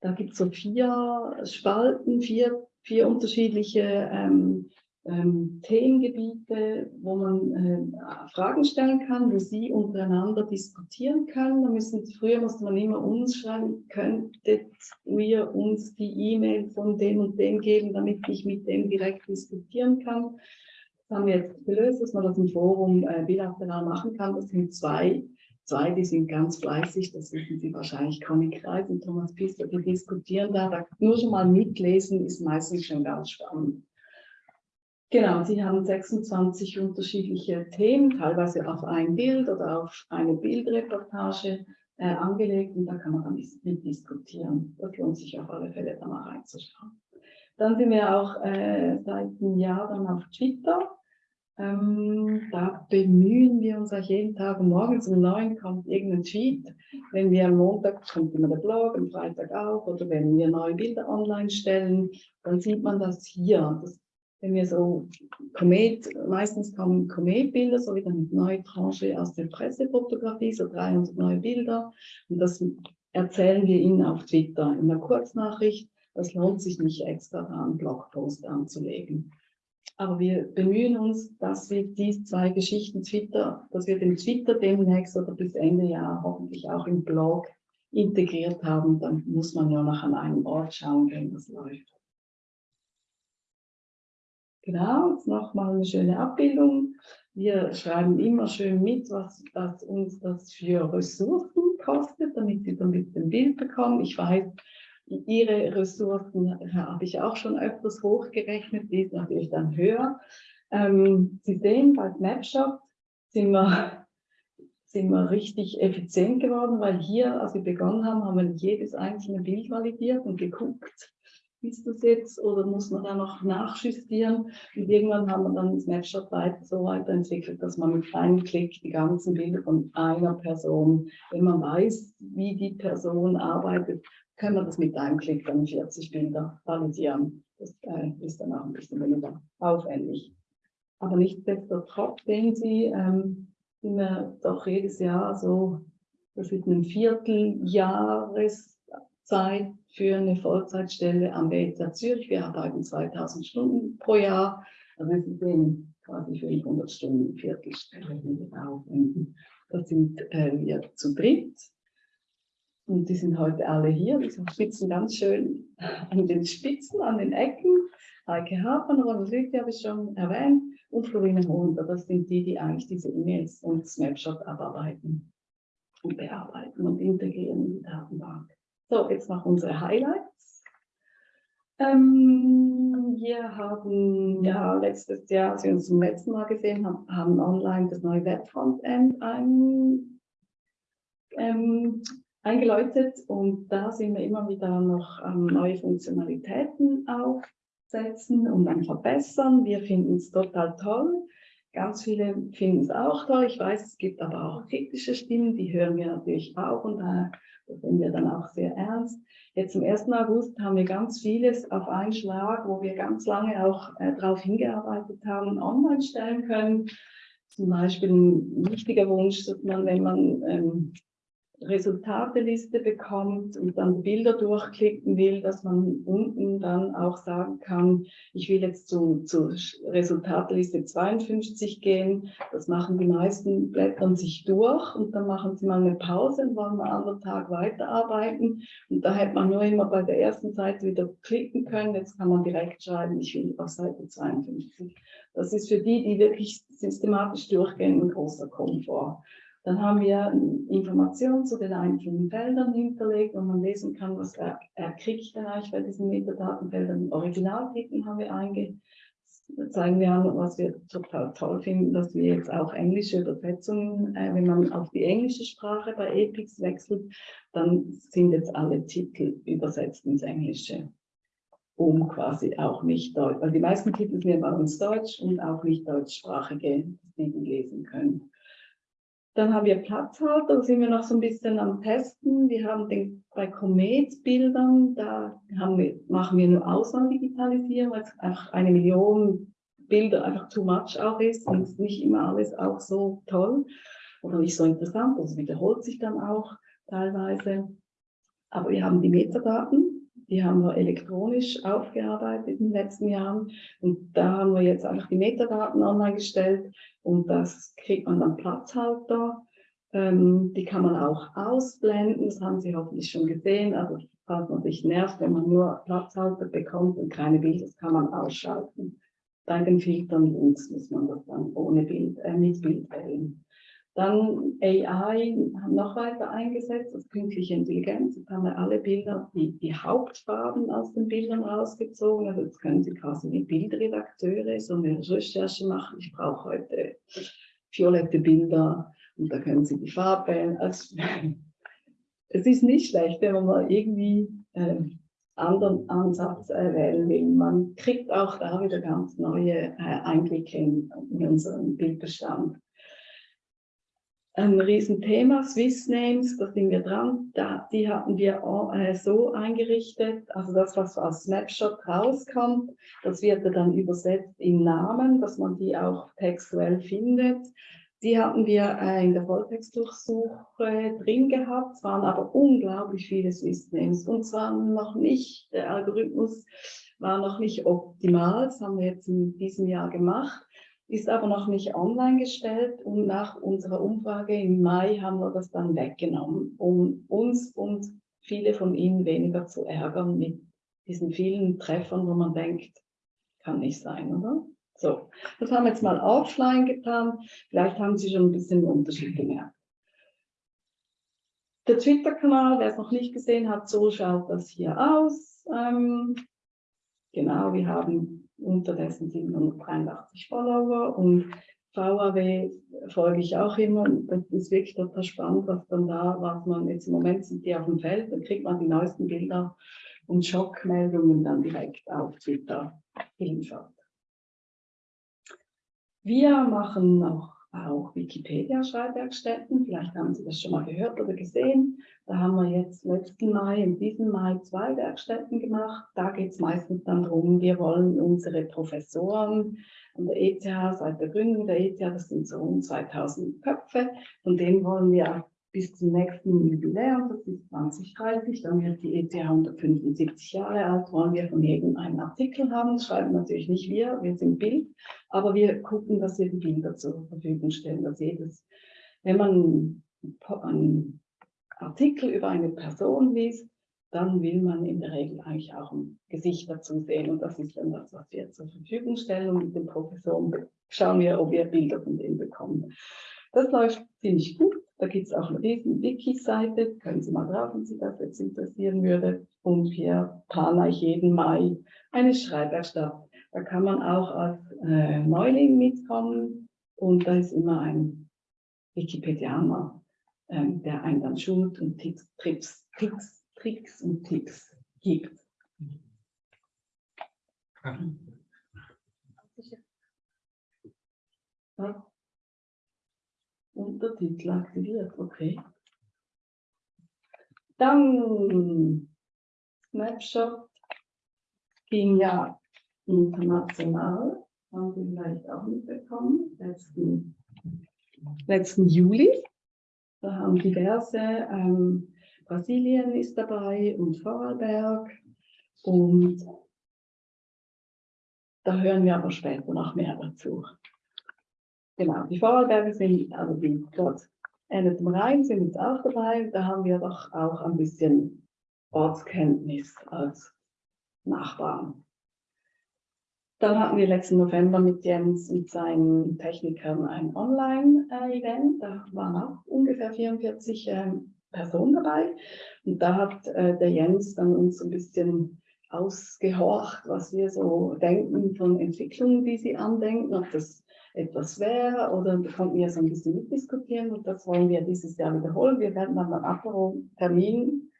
Da gibt es so vier Spalten, vier, vier unterschiedliche ähm, ähm, Themengebiete, wo man äh, Fragen stellen kann, wo Sie untereinander diskutieren können. Da müssen, früher musste man immer uns schreiben, könntet ihr uns die E-Mail von dem und dem geben, damit ich mit dem direkt diskutieren kann. Das haben wir jetzt gelöst, dass man das im Forum äh, bilateral machen kann. Das sind zwei, zwei, die sind ganz fleißig, das wissen Sie wahrscheinlich, Conny Kreis und Thomas Pfister, die diskutieren da. da. Nur schon mal mitlesen ist meistens schon ganz spannend. Genau, Sie haben 26 unterschiedliche Themen, teilweise auf ein Bild oder auf eine Bildreportage äh, angelegt und da kann man dann mit diskutieren. Das lohnt sich auf alle Fälle da mal reinzuschauen. Dann sind wir auch äh, seit einem Jahr dann auf Twitter. Ähm, da bemühen wir uns auch jeden Tag, morgens um neun kommt irgendein Tweet. Wenn wir am Montag kommt immer der Blog, am Freitag auch, oder wenn wir neue Bilder online stellen, dann sieht man das hier. Das wenn wir so Komet, meistens kommen Kometbilder, so wieder eine neue Tranche aus der Pressefotografie, so 300 neue Bilder. Und das erzählen wir Ihnen auf Twitter in der Kurznachricht. Das lohnt sich nicht extra, einen Blogpost anzulegen. Aber wir bemühen uns, dass wir diese zwei Geschichten Twitter, dass wir den Twitter demnächst oder bis Ende Jahr hoffentlich auch im Blog integriert haben. Dann muss man ja noch an einem Ort schauen, wenn das läuft. Genau, jetzt nochmal eine schöne Abbildung. Wir schreiben immer schön mit, was, was uns das für Ressourcen kostet, damit Sie so ein bisschen Bild bekommen. Ich weiß, Ihre Ressourcen habe ich auch schon öfters hochgerechnet, die ist natürlich dann höher. Ähm, Sie sehen, bei Snapshot sind wir, sind wir richtig effizient geworden, weil hier, als wir begonnen haben, haben wir jedes einzelne Bild validiert und geguckt, ist das jetzt oder muss man da noch nachjustieren? Und irgendwann haben wir dann Snapshot weiter, so weiterentwickelt, dass man mit einem Klick die ganzen Bilder von einer Person, wenn man weiß, wie die Person arbeitet, können wir das mit einem Klick dann 40 Bilder validieren. Das äh, ist dann auch ein bisschen weniger aufwendig. Aber nichtsdestotrotz sehen Sie, ähm, sind wir doch jedes Jahr so, das ist ein Vierteljahreszeit für eine Vollzeitstelle am BZ Zürich. Wir arbeiten 2000 Stunden pro Jahr. Also wir sind quasi 500 Stunden Viertelstelle, die wir aufwenden. Das sind äh, wir zu dritt. Und die sind heute alle hier. Die sitzen ganz schön an den Spitzen, an den Ecken. Heike Hartmann, Ronald Lüthi habe ich schon erwähnt. Und Florine Hunter, das sind die, die eigentlich diese E-Mails und Snapshot abarbeiten und bearbeiten und integrieren in die Datenbank. So, jetzt noch unsere Highlights. Ähm, wir haben ja letztes Jahr, als wir uns zum letzten Mal gesehen haben, haben online das neue Web-Frontend ein, ähm, eingeläutet und da sind wir immer wieder noch ähm, neue Funktionalitäten aufsetzen und dann verbessern. Wir finden es total toll. Ganz viele finden es auch toll. Ich weiß, es gibt aber auch kritische Stimmen, die hören wir natürlich auch und da nehmen wir dann auch sehr ernst. Jetzt am 1. August haben wir ganz vieles auf einen Schlag, wo wir ganz lange auch äh, darauf hingearbeitet haben, online stellen können. Zum Beispiel ein wichtiger Wunsch, dass man, wenn man ähm, Resultateliste bekommt und dann Bilder durchklicken will, dass man unten dann auch sagen kann, ich will jetzt zu, zu Resultateliste 52 gehen. Das machen die meisten, blättern sich durch und dann machen sie mal eine Pause und wollen einen anderen Tag weiterarbeiten. Und da hätte man nur immer bei der ersten Seite wieder klicken können. Jetzt kann man direkt schreiben, ich will auf Seite 52. Das ist für die, die wirklich systematisch durchgehen, ein großer Komfort. Dann haben wir Informationen zu den einzelnen Feldern hinterlegt, wo man lesen kann, was er, kriegt denn eigentlich bei diesen Metadatenfeldern. Originaltitel haben wir einge zeigen wir an, was wir total toll finden, dass wir jetzt auch englische Übersetzungen, äh, wenn man auf die englische Sprache bei Epix wechselt, dann sind jetzt alle Titel übersetzt ins Englische, um quasi auch nicht Deutsch, weil die meisten Titel sind bei uns Deutsch und auch nicht deutschsprachige, die die lesen können. Dann haben wir Platzhalter, da sind wir noch so ein bisschen am Testen. Wir haben den, bei Comet-Bildern, da wir, machen wir nur Auswahldigitalisierung, weil es einfach eine Million Bilder einfach too much auch ist und nicht immer alles auch so toll oder nicht so interessant, also wiederholt sich dann auch teilweise. Aber wir haben die Metadaten, die haben wir elektronisch aufgearbeitet in den letzten Jahren und da haben wir jetzt einfach die Metadaten online gestellt und das kriegt man dann Platzhalter. Ähm, die kann man auch ausblenden, das haben Sie hoffentlich schon gesehen. Also falls man sich nervt, wenn man nur Platzhalter bekommt und keine Bilder, das kann man ausschalten. Bei den Filtern links muss man das dann ohne Bild, äh, mit Bild wählen. Dann AI noch weiter eingesetzt, das künstliche Intelligenz. Jetzt haben wir alle Bilder, die, die Hauptfarben aus den Bildern rausgezogen. Also jetzt können Sie quasi wie Bildredakteure so eine Recherche machen. Ich brauche heute violette Bilder und da können Sie die Farbe. Also, es ist nicht schlecht, wenn man mal irgendwie äh, anderen Ansatz äh, wählen will. Man kriegt auch da wieder ganz neue äh, Einblicke in, in unseren Bildbestand ein Riesenthema, Swiss Names, da sind wir dran. Da, die hatten wir äh, so eingerichtet, also das, was als Snapshot rauskommt, das wird dann übersetzt in Namen, dass man die auch textuell findet. Die hatten wir äh, in der Volltextdurchsuche drin gehabt, es waren aber unglaublich viele Swiss Names. Und zwar noch nicht, der Algorithmus war noch nicht optimal, das haben wir jetzt in diesem Jahr gemacht ist aber noch nicht online gestellt und nach unserer Umfrage im Mai haben wir das dann weggenommen, um uns und viele von Ihnen weniger zu ärgern mit diesen vielen Treffern, wo man denkt, kann nicht sein, oder? So, das haben wir jetzt mal offline getan. Vielleicht haben Sie schon ein bisschen Unterschied gemerkt. Der Twitter-Kanal, wer es noch nicht gesehen hat, so schaut das hier aus. Ähm, genau, wir haben unterdessen 783 Follower und VAW folge ich auch immer. Das ist wirklich total spannend, was dann da, was man jetzt im Moment sind die auf dem Feld, dann kriegt man die neuesten Bilder und Schockmeldungen dann direkt auf Twitter geliefert. Wir machen auch, auch Wikipedia-Schreibwerkstätten. Vielleicht haben Sie das schon mal gehört oder gesehen. Da haben wir jetzt letzten Mai, in diesem Mai zwei Werkstätten gemacht. Da geht es meistens dann darum, wir wollen unsere Professoren an der ETH, seit der Gründung der ETH, das sind so um 2000 Köpfe, von denen wollen wir bis zum nächsten Jubiläum, das ist 2030, dann wird die ETH 175 Jahre alt, wollen wir von jedem einen Artikel haben. Das schreiben natürlich nicht wir, wir sind Bild, aber wir gucken, dass wir die Bilder zur Verfügung stellen, dass jedes, wenn man einen Artikel über eine Person liest, dann will man in der Regel eigentlich auch ein Gesicht dazu sehen. Und das ist dann das, was wir zur Verfügung stellen. Und mit den Professoren schauen wir, ob wir Bilder von denen bekommen. Das läuft ziemlich gut. Da gibt es auch eine riesen Wiki-Seite. Können Sie mal drauf, wenn Sie das jetzt interessieren würde. Und hier plane ich jeden Mai eine Schreibwerkstatt. Da kann man auch als äh, Neuling mitkommen. Und da ist immer ein Wikipedianer, ähm, der einen dann schult und Tipps, Trips, Tricks Tricks und Tipps gibt. Ja. Untertitel aktiviert, okay. Dann Snapshot ging ja international, haben Sie vielleicht auch mitbekommen, letzten, letzten Juli. Da haben diverse ähm, Brasilien ist dabei und Vorarlberg. Und da hören wir aber später noch mehr dazu. Genau, die Vorarlberger sind, also die dort endet im Rhein, sind jetzt auch dabei. Da haben wir doch auch ein bisschen Ortskenntnis als Nachbarn. Dann hatten wir letzten November mit Jens und seinen Technikern ein Online-Event. Da waren auch ungefähr 44 ähm, Person dabei. Und da hat äh, der Jens dann uns ein bisschen ausgehorcht, was wir so denken von Entwicklungen, die sie andenken, ob das etwas wäre oder konnten wir so ein bisschen mitdiskutieren und das wollen wir dieses Jahr wiederholen. Wir werden dann einen Termin,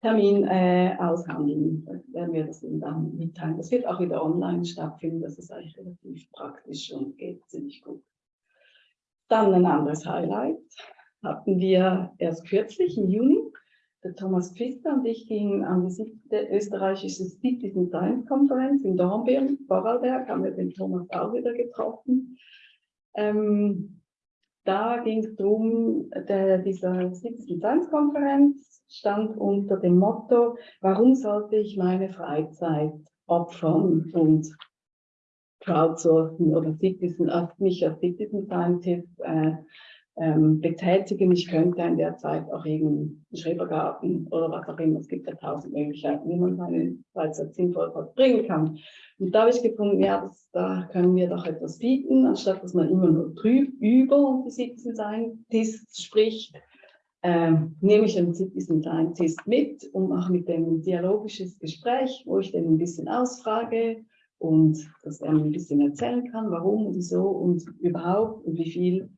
Termin äh, aushandeln, da werden wir das dann mitteilen. Das wird auch wieder online stattfinden, das ist eigentlich relativ praktisch und geht ziemlich gut. Dann ein anderes Highlight, hatten wir erst kürzlich im Juni. Der Thomas Pfister und ich gingen an die siebte österreichische Citizen Science Konferenz in Dornbirn, Vorarlberg, haben wir den Thomas auch wieder getroffen. Ähm, da ging es darum, dieser Citizen Science Konferenz stand unter dem Motto, warum sollte ich meine Freizeit opfern und crowdsourcen oder Citizen, mich als Citizen Scientist äh, ähm, betätigen. Ich könnte in der Zeit auch irgendeinen Schrebergarten oder was auch immer. Es gibt ja tausend Möglichkeiten, wie man seine Freizeit sinnvoll verbringen kann. Und da habe ich gefunden, ja, das, da können wir doch etwas bieten, anstatt dass man immer nur drüber über die Citizen Scientist spricht. Ähm, nehme ich einen Citizen Scientist mit, um auch mit dem ein dialogisches Gespräch, wo ich den ein bisschen ausfrage und dass er mir ein bisschen erzählen kann, warum und wieso und überhaupt und wie viel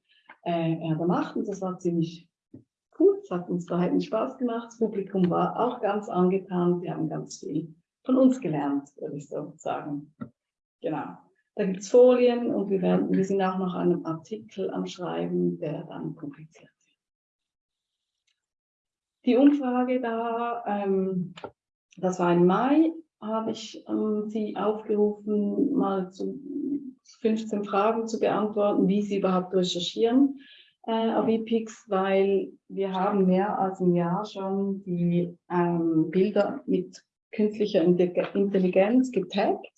äh, er da macht. Und das war ziemlich cool. Es hat uns beiden Spaß gemacht. Das Publikum war auch ganz angetan. Wir haben ganz viel von uns gelernt, würde ich so sagen. Genau. Da gibt es Folien und wir, werden, wir sind auch noch an einem Artikel am Schreiben, der dann publiziert wird. Die Umfrage da, ähm, das war im Mai, habe ich ähm, Sie aufgerufen, mal zu 15 Fragen zu beantworten, wie Sie überhaupt recherchieren äh, auf EPIX, weil wir haben mehr als ein Jahr schon die ähm, Bilder mit künstlicher Intelligenz getaggt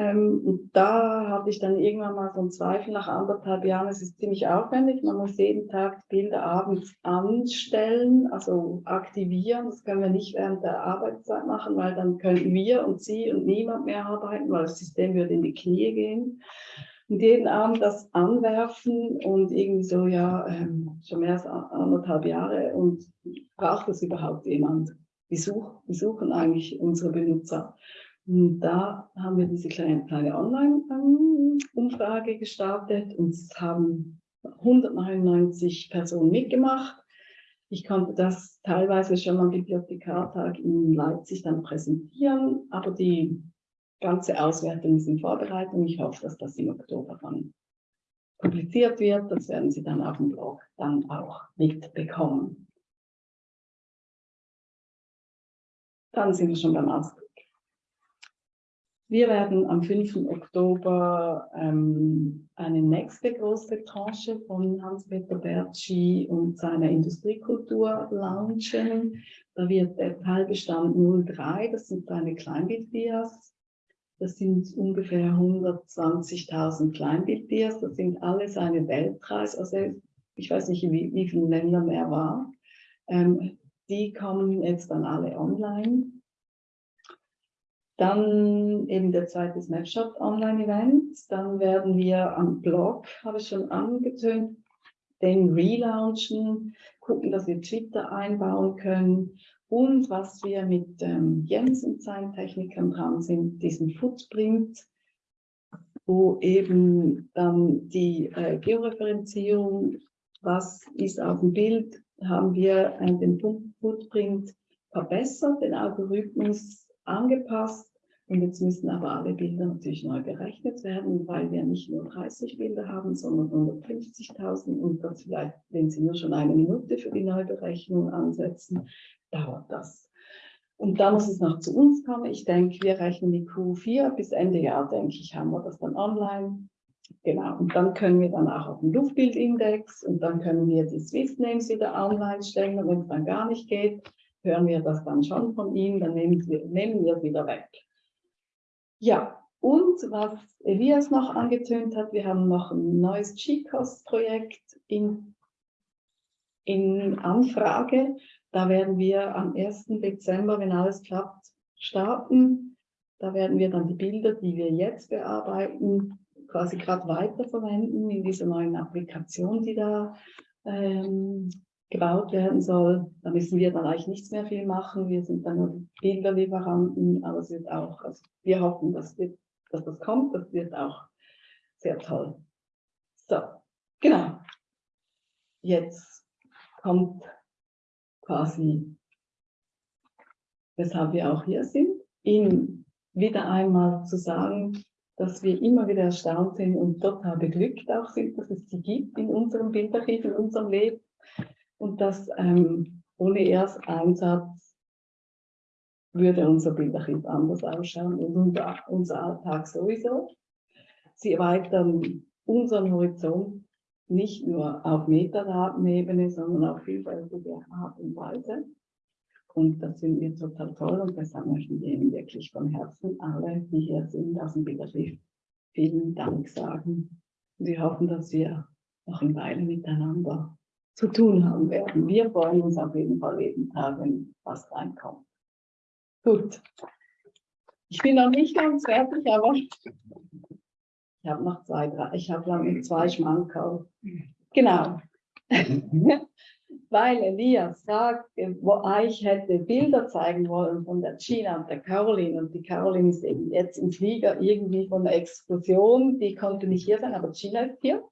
ähm, und da hatte ich dann irgendwann mal so einen Zweifel nach anderthalb Jahren. Es ist ziemlich aufwendig. Man muss jeden Tag Bilder abends anstellen, also aktivieren. Das können wir nicht während der Arbeitszeit machen, weil dann könnten wir und Sie und niemand mehr arbeiten, weil das System würde in die Knie gehen. und jeden Abend das anwerfen und irgendwie so, ja, ähm, schon mehr als anderthalb Jahre und braucht das überhaupt jemand? Wie, such, wie suchen eigentlich unsere Benutzer? Und da haben wir diese kleine, kleine Online-Umfrage gestartet und es haben 199 Personen mitgemacht. Ich konnte das teilweise schon am Bibliothekartag in Leipzig dann präsentieren, aber die ganze Auswertung ist in Vorbereitung. Ich hoffe, dass das im Oktober dann publiziert wird. Das werden Sie dann auf dem Blog dann auch mitbekommen. Dann sind wir schon beim. Wir werden am 5. Oktober ähm, eine nächste große Tranche von Hans-Peter Bertschi und seiner Industriekultur launchen. Da wird der Teilbestand 03, das sind seine Kleinbilddias. Das sind ungefähr 120.000 Kleinbilddias. Das sind alle seine Weltreise. Also ich weiß nicht, wie, wie viele Länder er war. Ähm, die kommen jetzt dann alle online. Dann eben der zweite Snapshot Online-Event. Dann werden wir am Blog, habe ich schon angetönt, den relaunchen, gucken, dass wir Twitter einbauen können. Und was wir mit ähm, Jens und seinen Technikern dran sind, diesen Footprint, wo eben dann die äh, Georeferenzierung, was ist auf dem Bild, haben wir äh, den Footprint verbessert, den Algorithmus angepasst und jetzt müssen aber alle Bilder natürlich neu berechnet werden, weil wir nicht nur 30 Bilder haben, sondern 150.000 und das vielleicht, wenn Sie nur schon eine Minute für die Neuberechnung ansetzen, dauert das. Und dann muss es noch zu uns kommen. Ich denke, wir rechnen die Q4 bis Ende Jahr, denke ich, haben wir das dann online. Genau, und dann können wir dann auch auf den Luftbildindex und dann können wir die Swiss-Names wieder online stellen und wenn es dann gar nicht geht, hören wir das dann schon von Ihnen, dann nehmen wir, nehmen wieder weg. Ja, und was Elias noch angetönt hat, wir haben noch ein neues GCOS-Projekt in, in Anfrage. Da werden wir am 1. Dezember, wenn alles klappt, starten. Da werden wir dann die Bilder, die wir jetzt bearbeiten, quasi gerade weiterverwenden in dieser neuen Applikation, die da ähm, gebaut werden soll. Da müssen wir dann eigentlich nichts mehr viel machen. Wir sind dann nur Bilderlieferanten, aber es wird auch, also wir hoffen, dass, wir, dass das kommt. Das wird auch sehr toll. So, genau. Jetzt kommt quasi, weshalb wir auch hier sind, Ihnen wieder einmal zu sagen, dass wir immer wieder erstaunt sind und total beglückt auch sind, dass es sie gibt in unserem Bildarchiv, in unserem Leben und dass ähm, ohne erst Einsatz würde unser Bildarchiv anders ausschauen und unser, Alltag sowieso. Sie erweitern unseren Horizont nicht nur auf Metadatenebene, sondern auf vielfältige Art und Weise. Und das finden wir total toll und deshalb möchten wir Ihnen wirklich von Herzen alle, die hier sind, aus dem Bildarchiv, vielen Dank sagen. Wir hoffen, dass wir noch eine Weile miteinander zu tun haben werden. Wir freuen uns auf jeden Fall jeden Tag, wenn was reinkommt. Gut. Ich bin noch nicht ganz fertig, aber ich habe noch zwei, drei, ich habe noch zwei Schmankerl. Genau. Weil Elias sagt, wo ich hätte Bilder zeigen wollen von der Gina und der Caroline und die Caroline ist eben jetzt im Flieger irgendwie von der Explosion, die konnte nicht hier sein, aber Gina ist hier.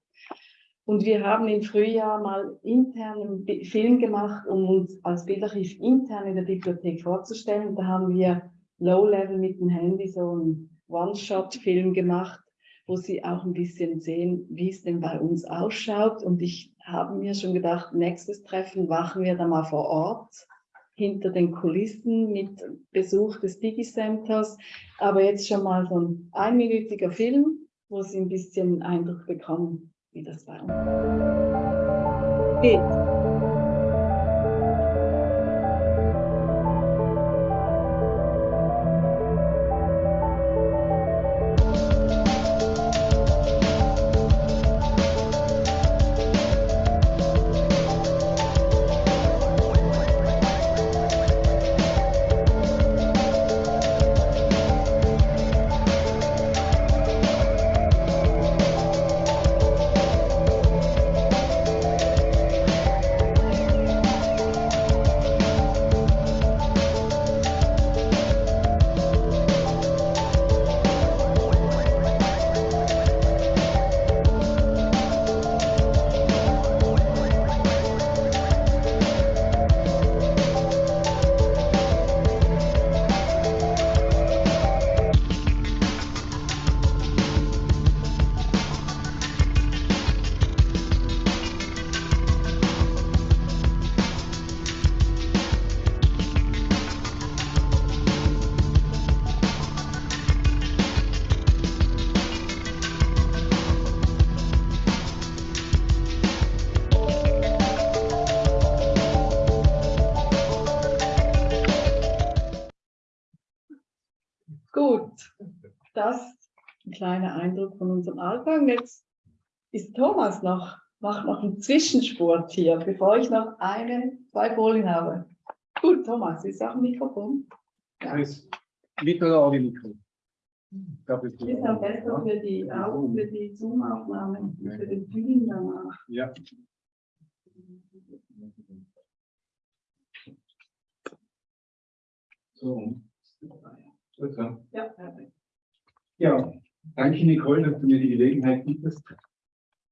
Und wir haben im Frühjahr mal intern einen Film gemacht, um uns als Bildarchiv intern in der Bibliothek vorzustellen. Da haben wir Low-Level mit dem Handy so einen One-Shot-Film gemacht, wo Sie auch ein bisschen sehen, wie es denn bei uns ausschaut. Und ich habe mir schon gedacht, nächstes Treffen machen wir dann mal vor Ort hinter den Kulissen mit Besuch des Digi-Centers. Aber jetzt schon mal so ein einminütiger Film, wo Sie ein bisschen Eindruck bekommen, wie das bei uns Eindruck von unserem Alltag. Und Jetzt ist Thomas noch, macht noch einen Zwischenspurt hier, bevor ich noch eine, zwei Folien habe. Gut, Thomas, ist auch ein Mikrofon. Ja. Das mittlere Mikro. Ich glaube, Das ist am besten für die, für die Zoom-Aufnahme, für den Film danach. Ja. So. Gut, ja. Ja, perfekt. Ja, danke Nicole, dass du mir die Gelegenheit bietest,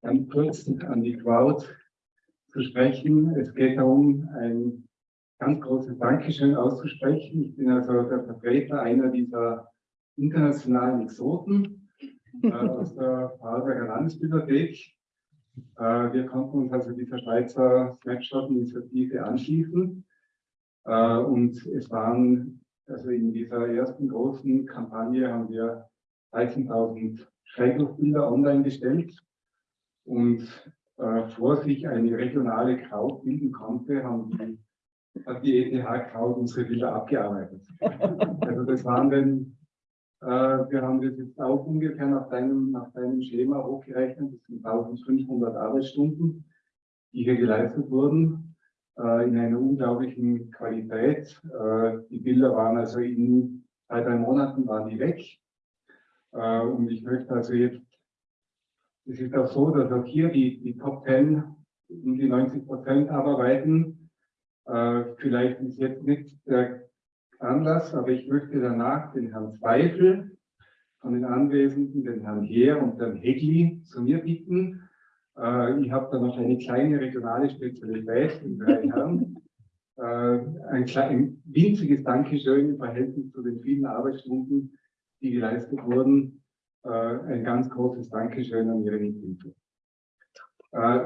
ganz kurz an die Crowd zu sprechen. Es geht darum, ein ganz großes Dankeschön auszusprechen. Ich bin also der Vertreter einer dieser internationalen Exoten äh, aus der Vorarlberger Landesbibliothek. Äh, wir konnten uns also dieser Schweizer Snapshot-Initiative anschließen. Äh, und es waren, also in dieser ersten großen Kampagne haben wir 13.000 Schreibbuchbilder online gestellt. Und äh, vor sich eine regionale Crowd bilden konnte, haben die, hat die ETH-Crowd unsere Bilder abgearbeitet. Also das waren dann, äh, wir haben das jetzt auch ungefähr nach deinem, nach deinem Schema hochgerechnet, das sind 1500 Arbeitsstunden, die hier geleistet wurden äh, in einer unglaublichen Qualität. Äh, die Bilder waren also in zwei, drei Monaten waren die weg. Äh, und ich möchte also jetzt, es ist auch so, dass auch hier die, die Top 10 um die 90 Prozent abarbeiten. Äh, vielleicht ist jetzt nicht der Anlass, aber ich möchte danach den Herrn Zweifel von den Anwesenden, den Herrn Heer und den Hegli zu mir bitten. Äh, ich habe da noch eine kleine regionale Spezialität in drei Herren. Ein, klein, ein winziges Dankeschön im Verhältnis zu den vielen Arbeitsstunden, die geleistet wurden. Äh, ein ganz großes Dankeschön an Ihre Mithilfe. Äh,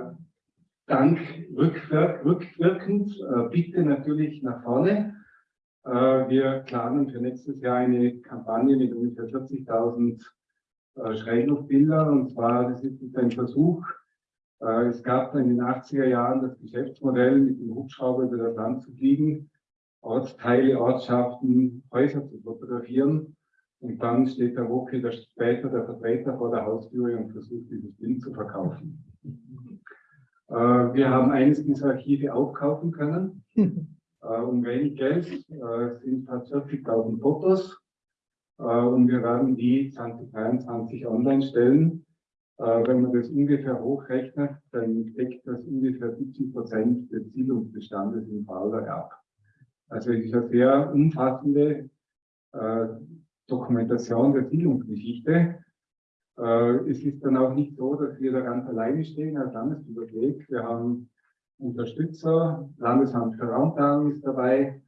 Dank rückwirk rückwirkend, äh, bitte natürlich nach vorne. Äh, wir planen für nächstes Jahr eine Kampagne mit ungefähr 40.000 äh, Schrägluftbilder. Und zwar, das ist ein Versuch. Äh, es gab in den 80er Jahren das Geschäftsmodell, mit dem Hubschrauber über das Land zu fliegen, Ortsteile, Ortschaften, Häuser zu fotografieren. Und dann steht der Woke, der später der Vertreter vor der Haustüre und versucht, dieses Bild zu verkaufen. Äh, wir haben eines dieser Archive aufkaufen können. Äh, um wenig Geld äh, sind fast 40.000 Fotos. Äh, und wir werden die 2023 online stellen. Äh, wenn man das ungefähr hochrechnet, dann deckt das ungefähr 70 Prozent des Siedlungsbestandes in Vorarlberg ab. Also es ist eine sehr umfassende äh, Dokumentation der Siedlungsgeschichte. Äh, es ist dann auch nicht so, dass wir da ganz alleine stehen als Landesbibliothek. Wir haben Unterstützer, Landesamt für Raumplanung ist dabei,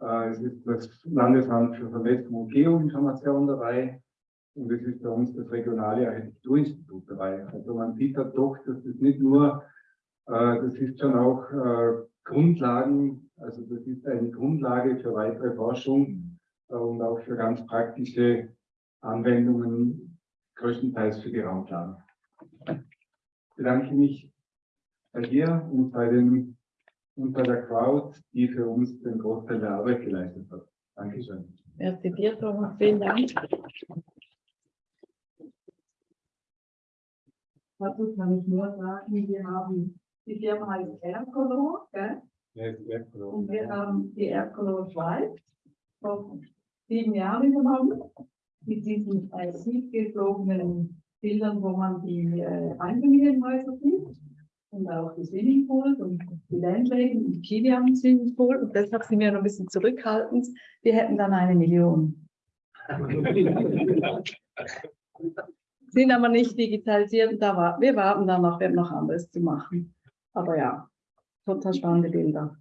äh, es ist das Landesamt für Vernetzung und Geoinformation dabei und es ist bei uns das regionale Architekturinstitut dabei. Also man sieht da doch, dass das nicht nur, äh, das ist schon auch Grundlagen, also das ist eine Grundlage für weitere Forschung und auch für ganz praktische Anwendungen, größtenteils für die Raumplanung. Ich bedanke mich bei dir und bei, den, und bei der Crowd, die für uns den Großteil der Arbeit geleistet hat. Dankeschön. Merci dir, Thomas. Vielen Dank. Dazu kann ich nur sagen, wir haben, die Firma heißt Aircolor, gell? Und wir haben die Aircolor Schweiz sieben Jahren übernommen, mit diesen äh, tiefgeflogenen Bildern, wo man die äh, Einfamilienhäuser sieht und auch die Swimmingpools und die Landläden und Kiwi haben Swimmingpool und deshalb sind wir noch ein bisschen zurückhaltend. Wir hätten dann eine Million. sind aber nicht digitalisiert. Da war, wir warten dann noch, wir haben noch anderes zu machen. Aber ja, total spannende Bilder.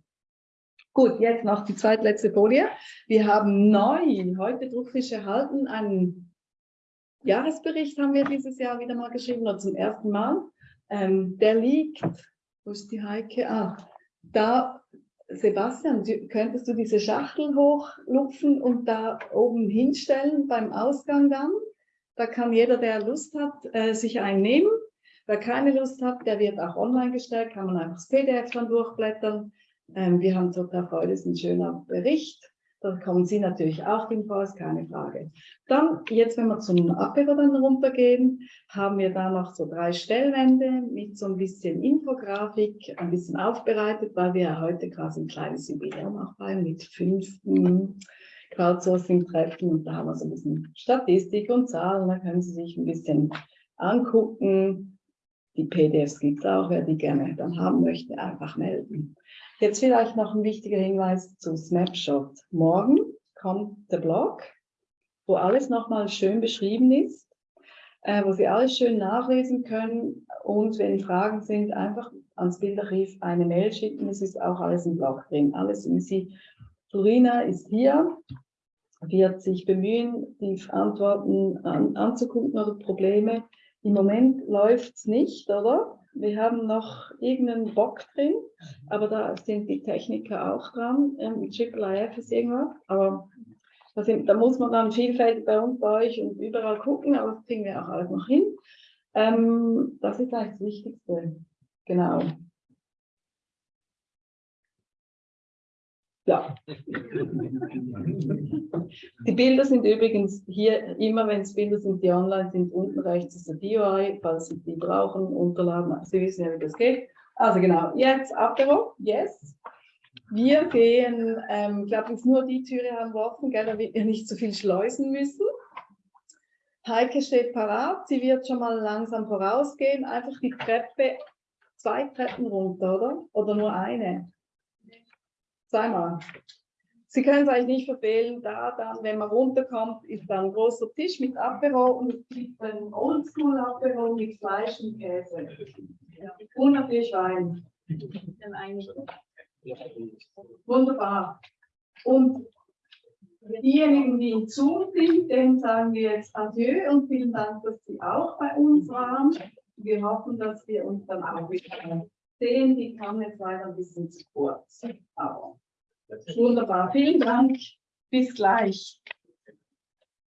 Gut, jetzt noch die zweitletzte Folie. Wir haben neu, heute druckfrisch erhalten, einen Jahresbericht haben wir dieses Jahr wieder mal geschrieben, oder zum ersten Mal. Ähm, der liegt, wo ist die Heike? Ah, da, Sebastian, könntest du diese Schachtel hochlupfen und da oben hinstellen beim Ausgang dann? Da kann jeder, der Lust hat, äh, sich einen nehmen. Wer keine Lust hat, der wird auch online gestellt, kann man einfach das PDF dann durchblättern. Ähm, wir haben total Freude, es ist ein schöner Bericht. Da kommen Sie natürlich auch drin vor, ist keine Frage. Dann, jetzt wenn wir zum Apero dann runtergehen, haben wir da noch so drei Stellwände mit so ein bisschen Infografik, ein bisschen aufbereitet, weil wir ja heute quasi ein kleines Jubiläum auch feiern mit fünf mm, Crowdsourcing-Treffen und da haben wir so ein bisschen Statistik und Zahlen, da können Sie sich ein bisschen angucken. Die PDFs gibt es auch, wer die gerne dann haben möchte, einfach melden. Jetzt vielleicht noch ein wichtiger Hinweis zu Snapshot. Morgen kommt der Blog, wo alles nochmal schön beschrieben ist, äh, wo Sie alles schön nachlesen können und wenn Fragen sind, einfach ans Bildarchiv eine Mail schicken. Es ist auch alles im Blog drin, alles easy. Florina ist hier, wird sich bemühen, die Antworten an, anzugucken oder Probleme. Im Moment läuft es nicht, oder? Wir haben noch irgendeinen Bock drin, aber da sind die Techniker auch dran. Ähm, Triple IF ist irgendwas, aber da, sind, da muss man dann vielfältig bei uns, bei euch und überall gucken, aber das kriegen wir auch alles noch hin. Ähm, das ist eigentlich das Wichtigste. Genau. Ja. Die Bilder sind übrigens hier, immer wenn es Bilder sind, die online sind, unten rechts ist der DOI, falls Sie die brauchen, unterladen. Sie wissen ja, wie das geht. Also genau, jetzt Apero, yes. Wir gehen, ähm, ich glaube, jetzt nur die Türe offen, gell, damit wir nicht so viel schleusen müssen. Heike steht parat, sie wird schon mal langsam vorausgehen, einfach die Treppe, zwei Treppen runter, oder? Oder nur eine? Zweimal. Sie können es eigentlich nicht verfehlen, da dann, wenn man runterkommt, ist da ein großer Tisch mit Apero und es gibt ein Oldschool-Apero mit Fleisch und Käse. Und natürlich Wein. Wunderbar. Und diejenigen, die in Zoom sind, denen sagen wir jetzt Adieu und vielen Dank, dass Sie auch bei uns waren. Wir hoffen, dass wir uns dann auch wieder sehen. Die kam jetzt leider ein bisschen zu kurz. Aber wunderbar. Vielen Dank. Bis gleich.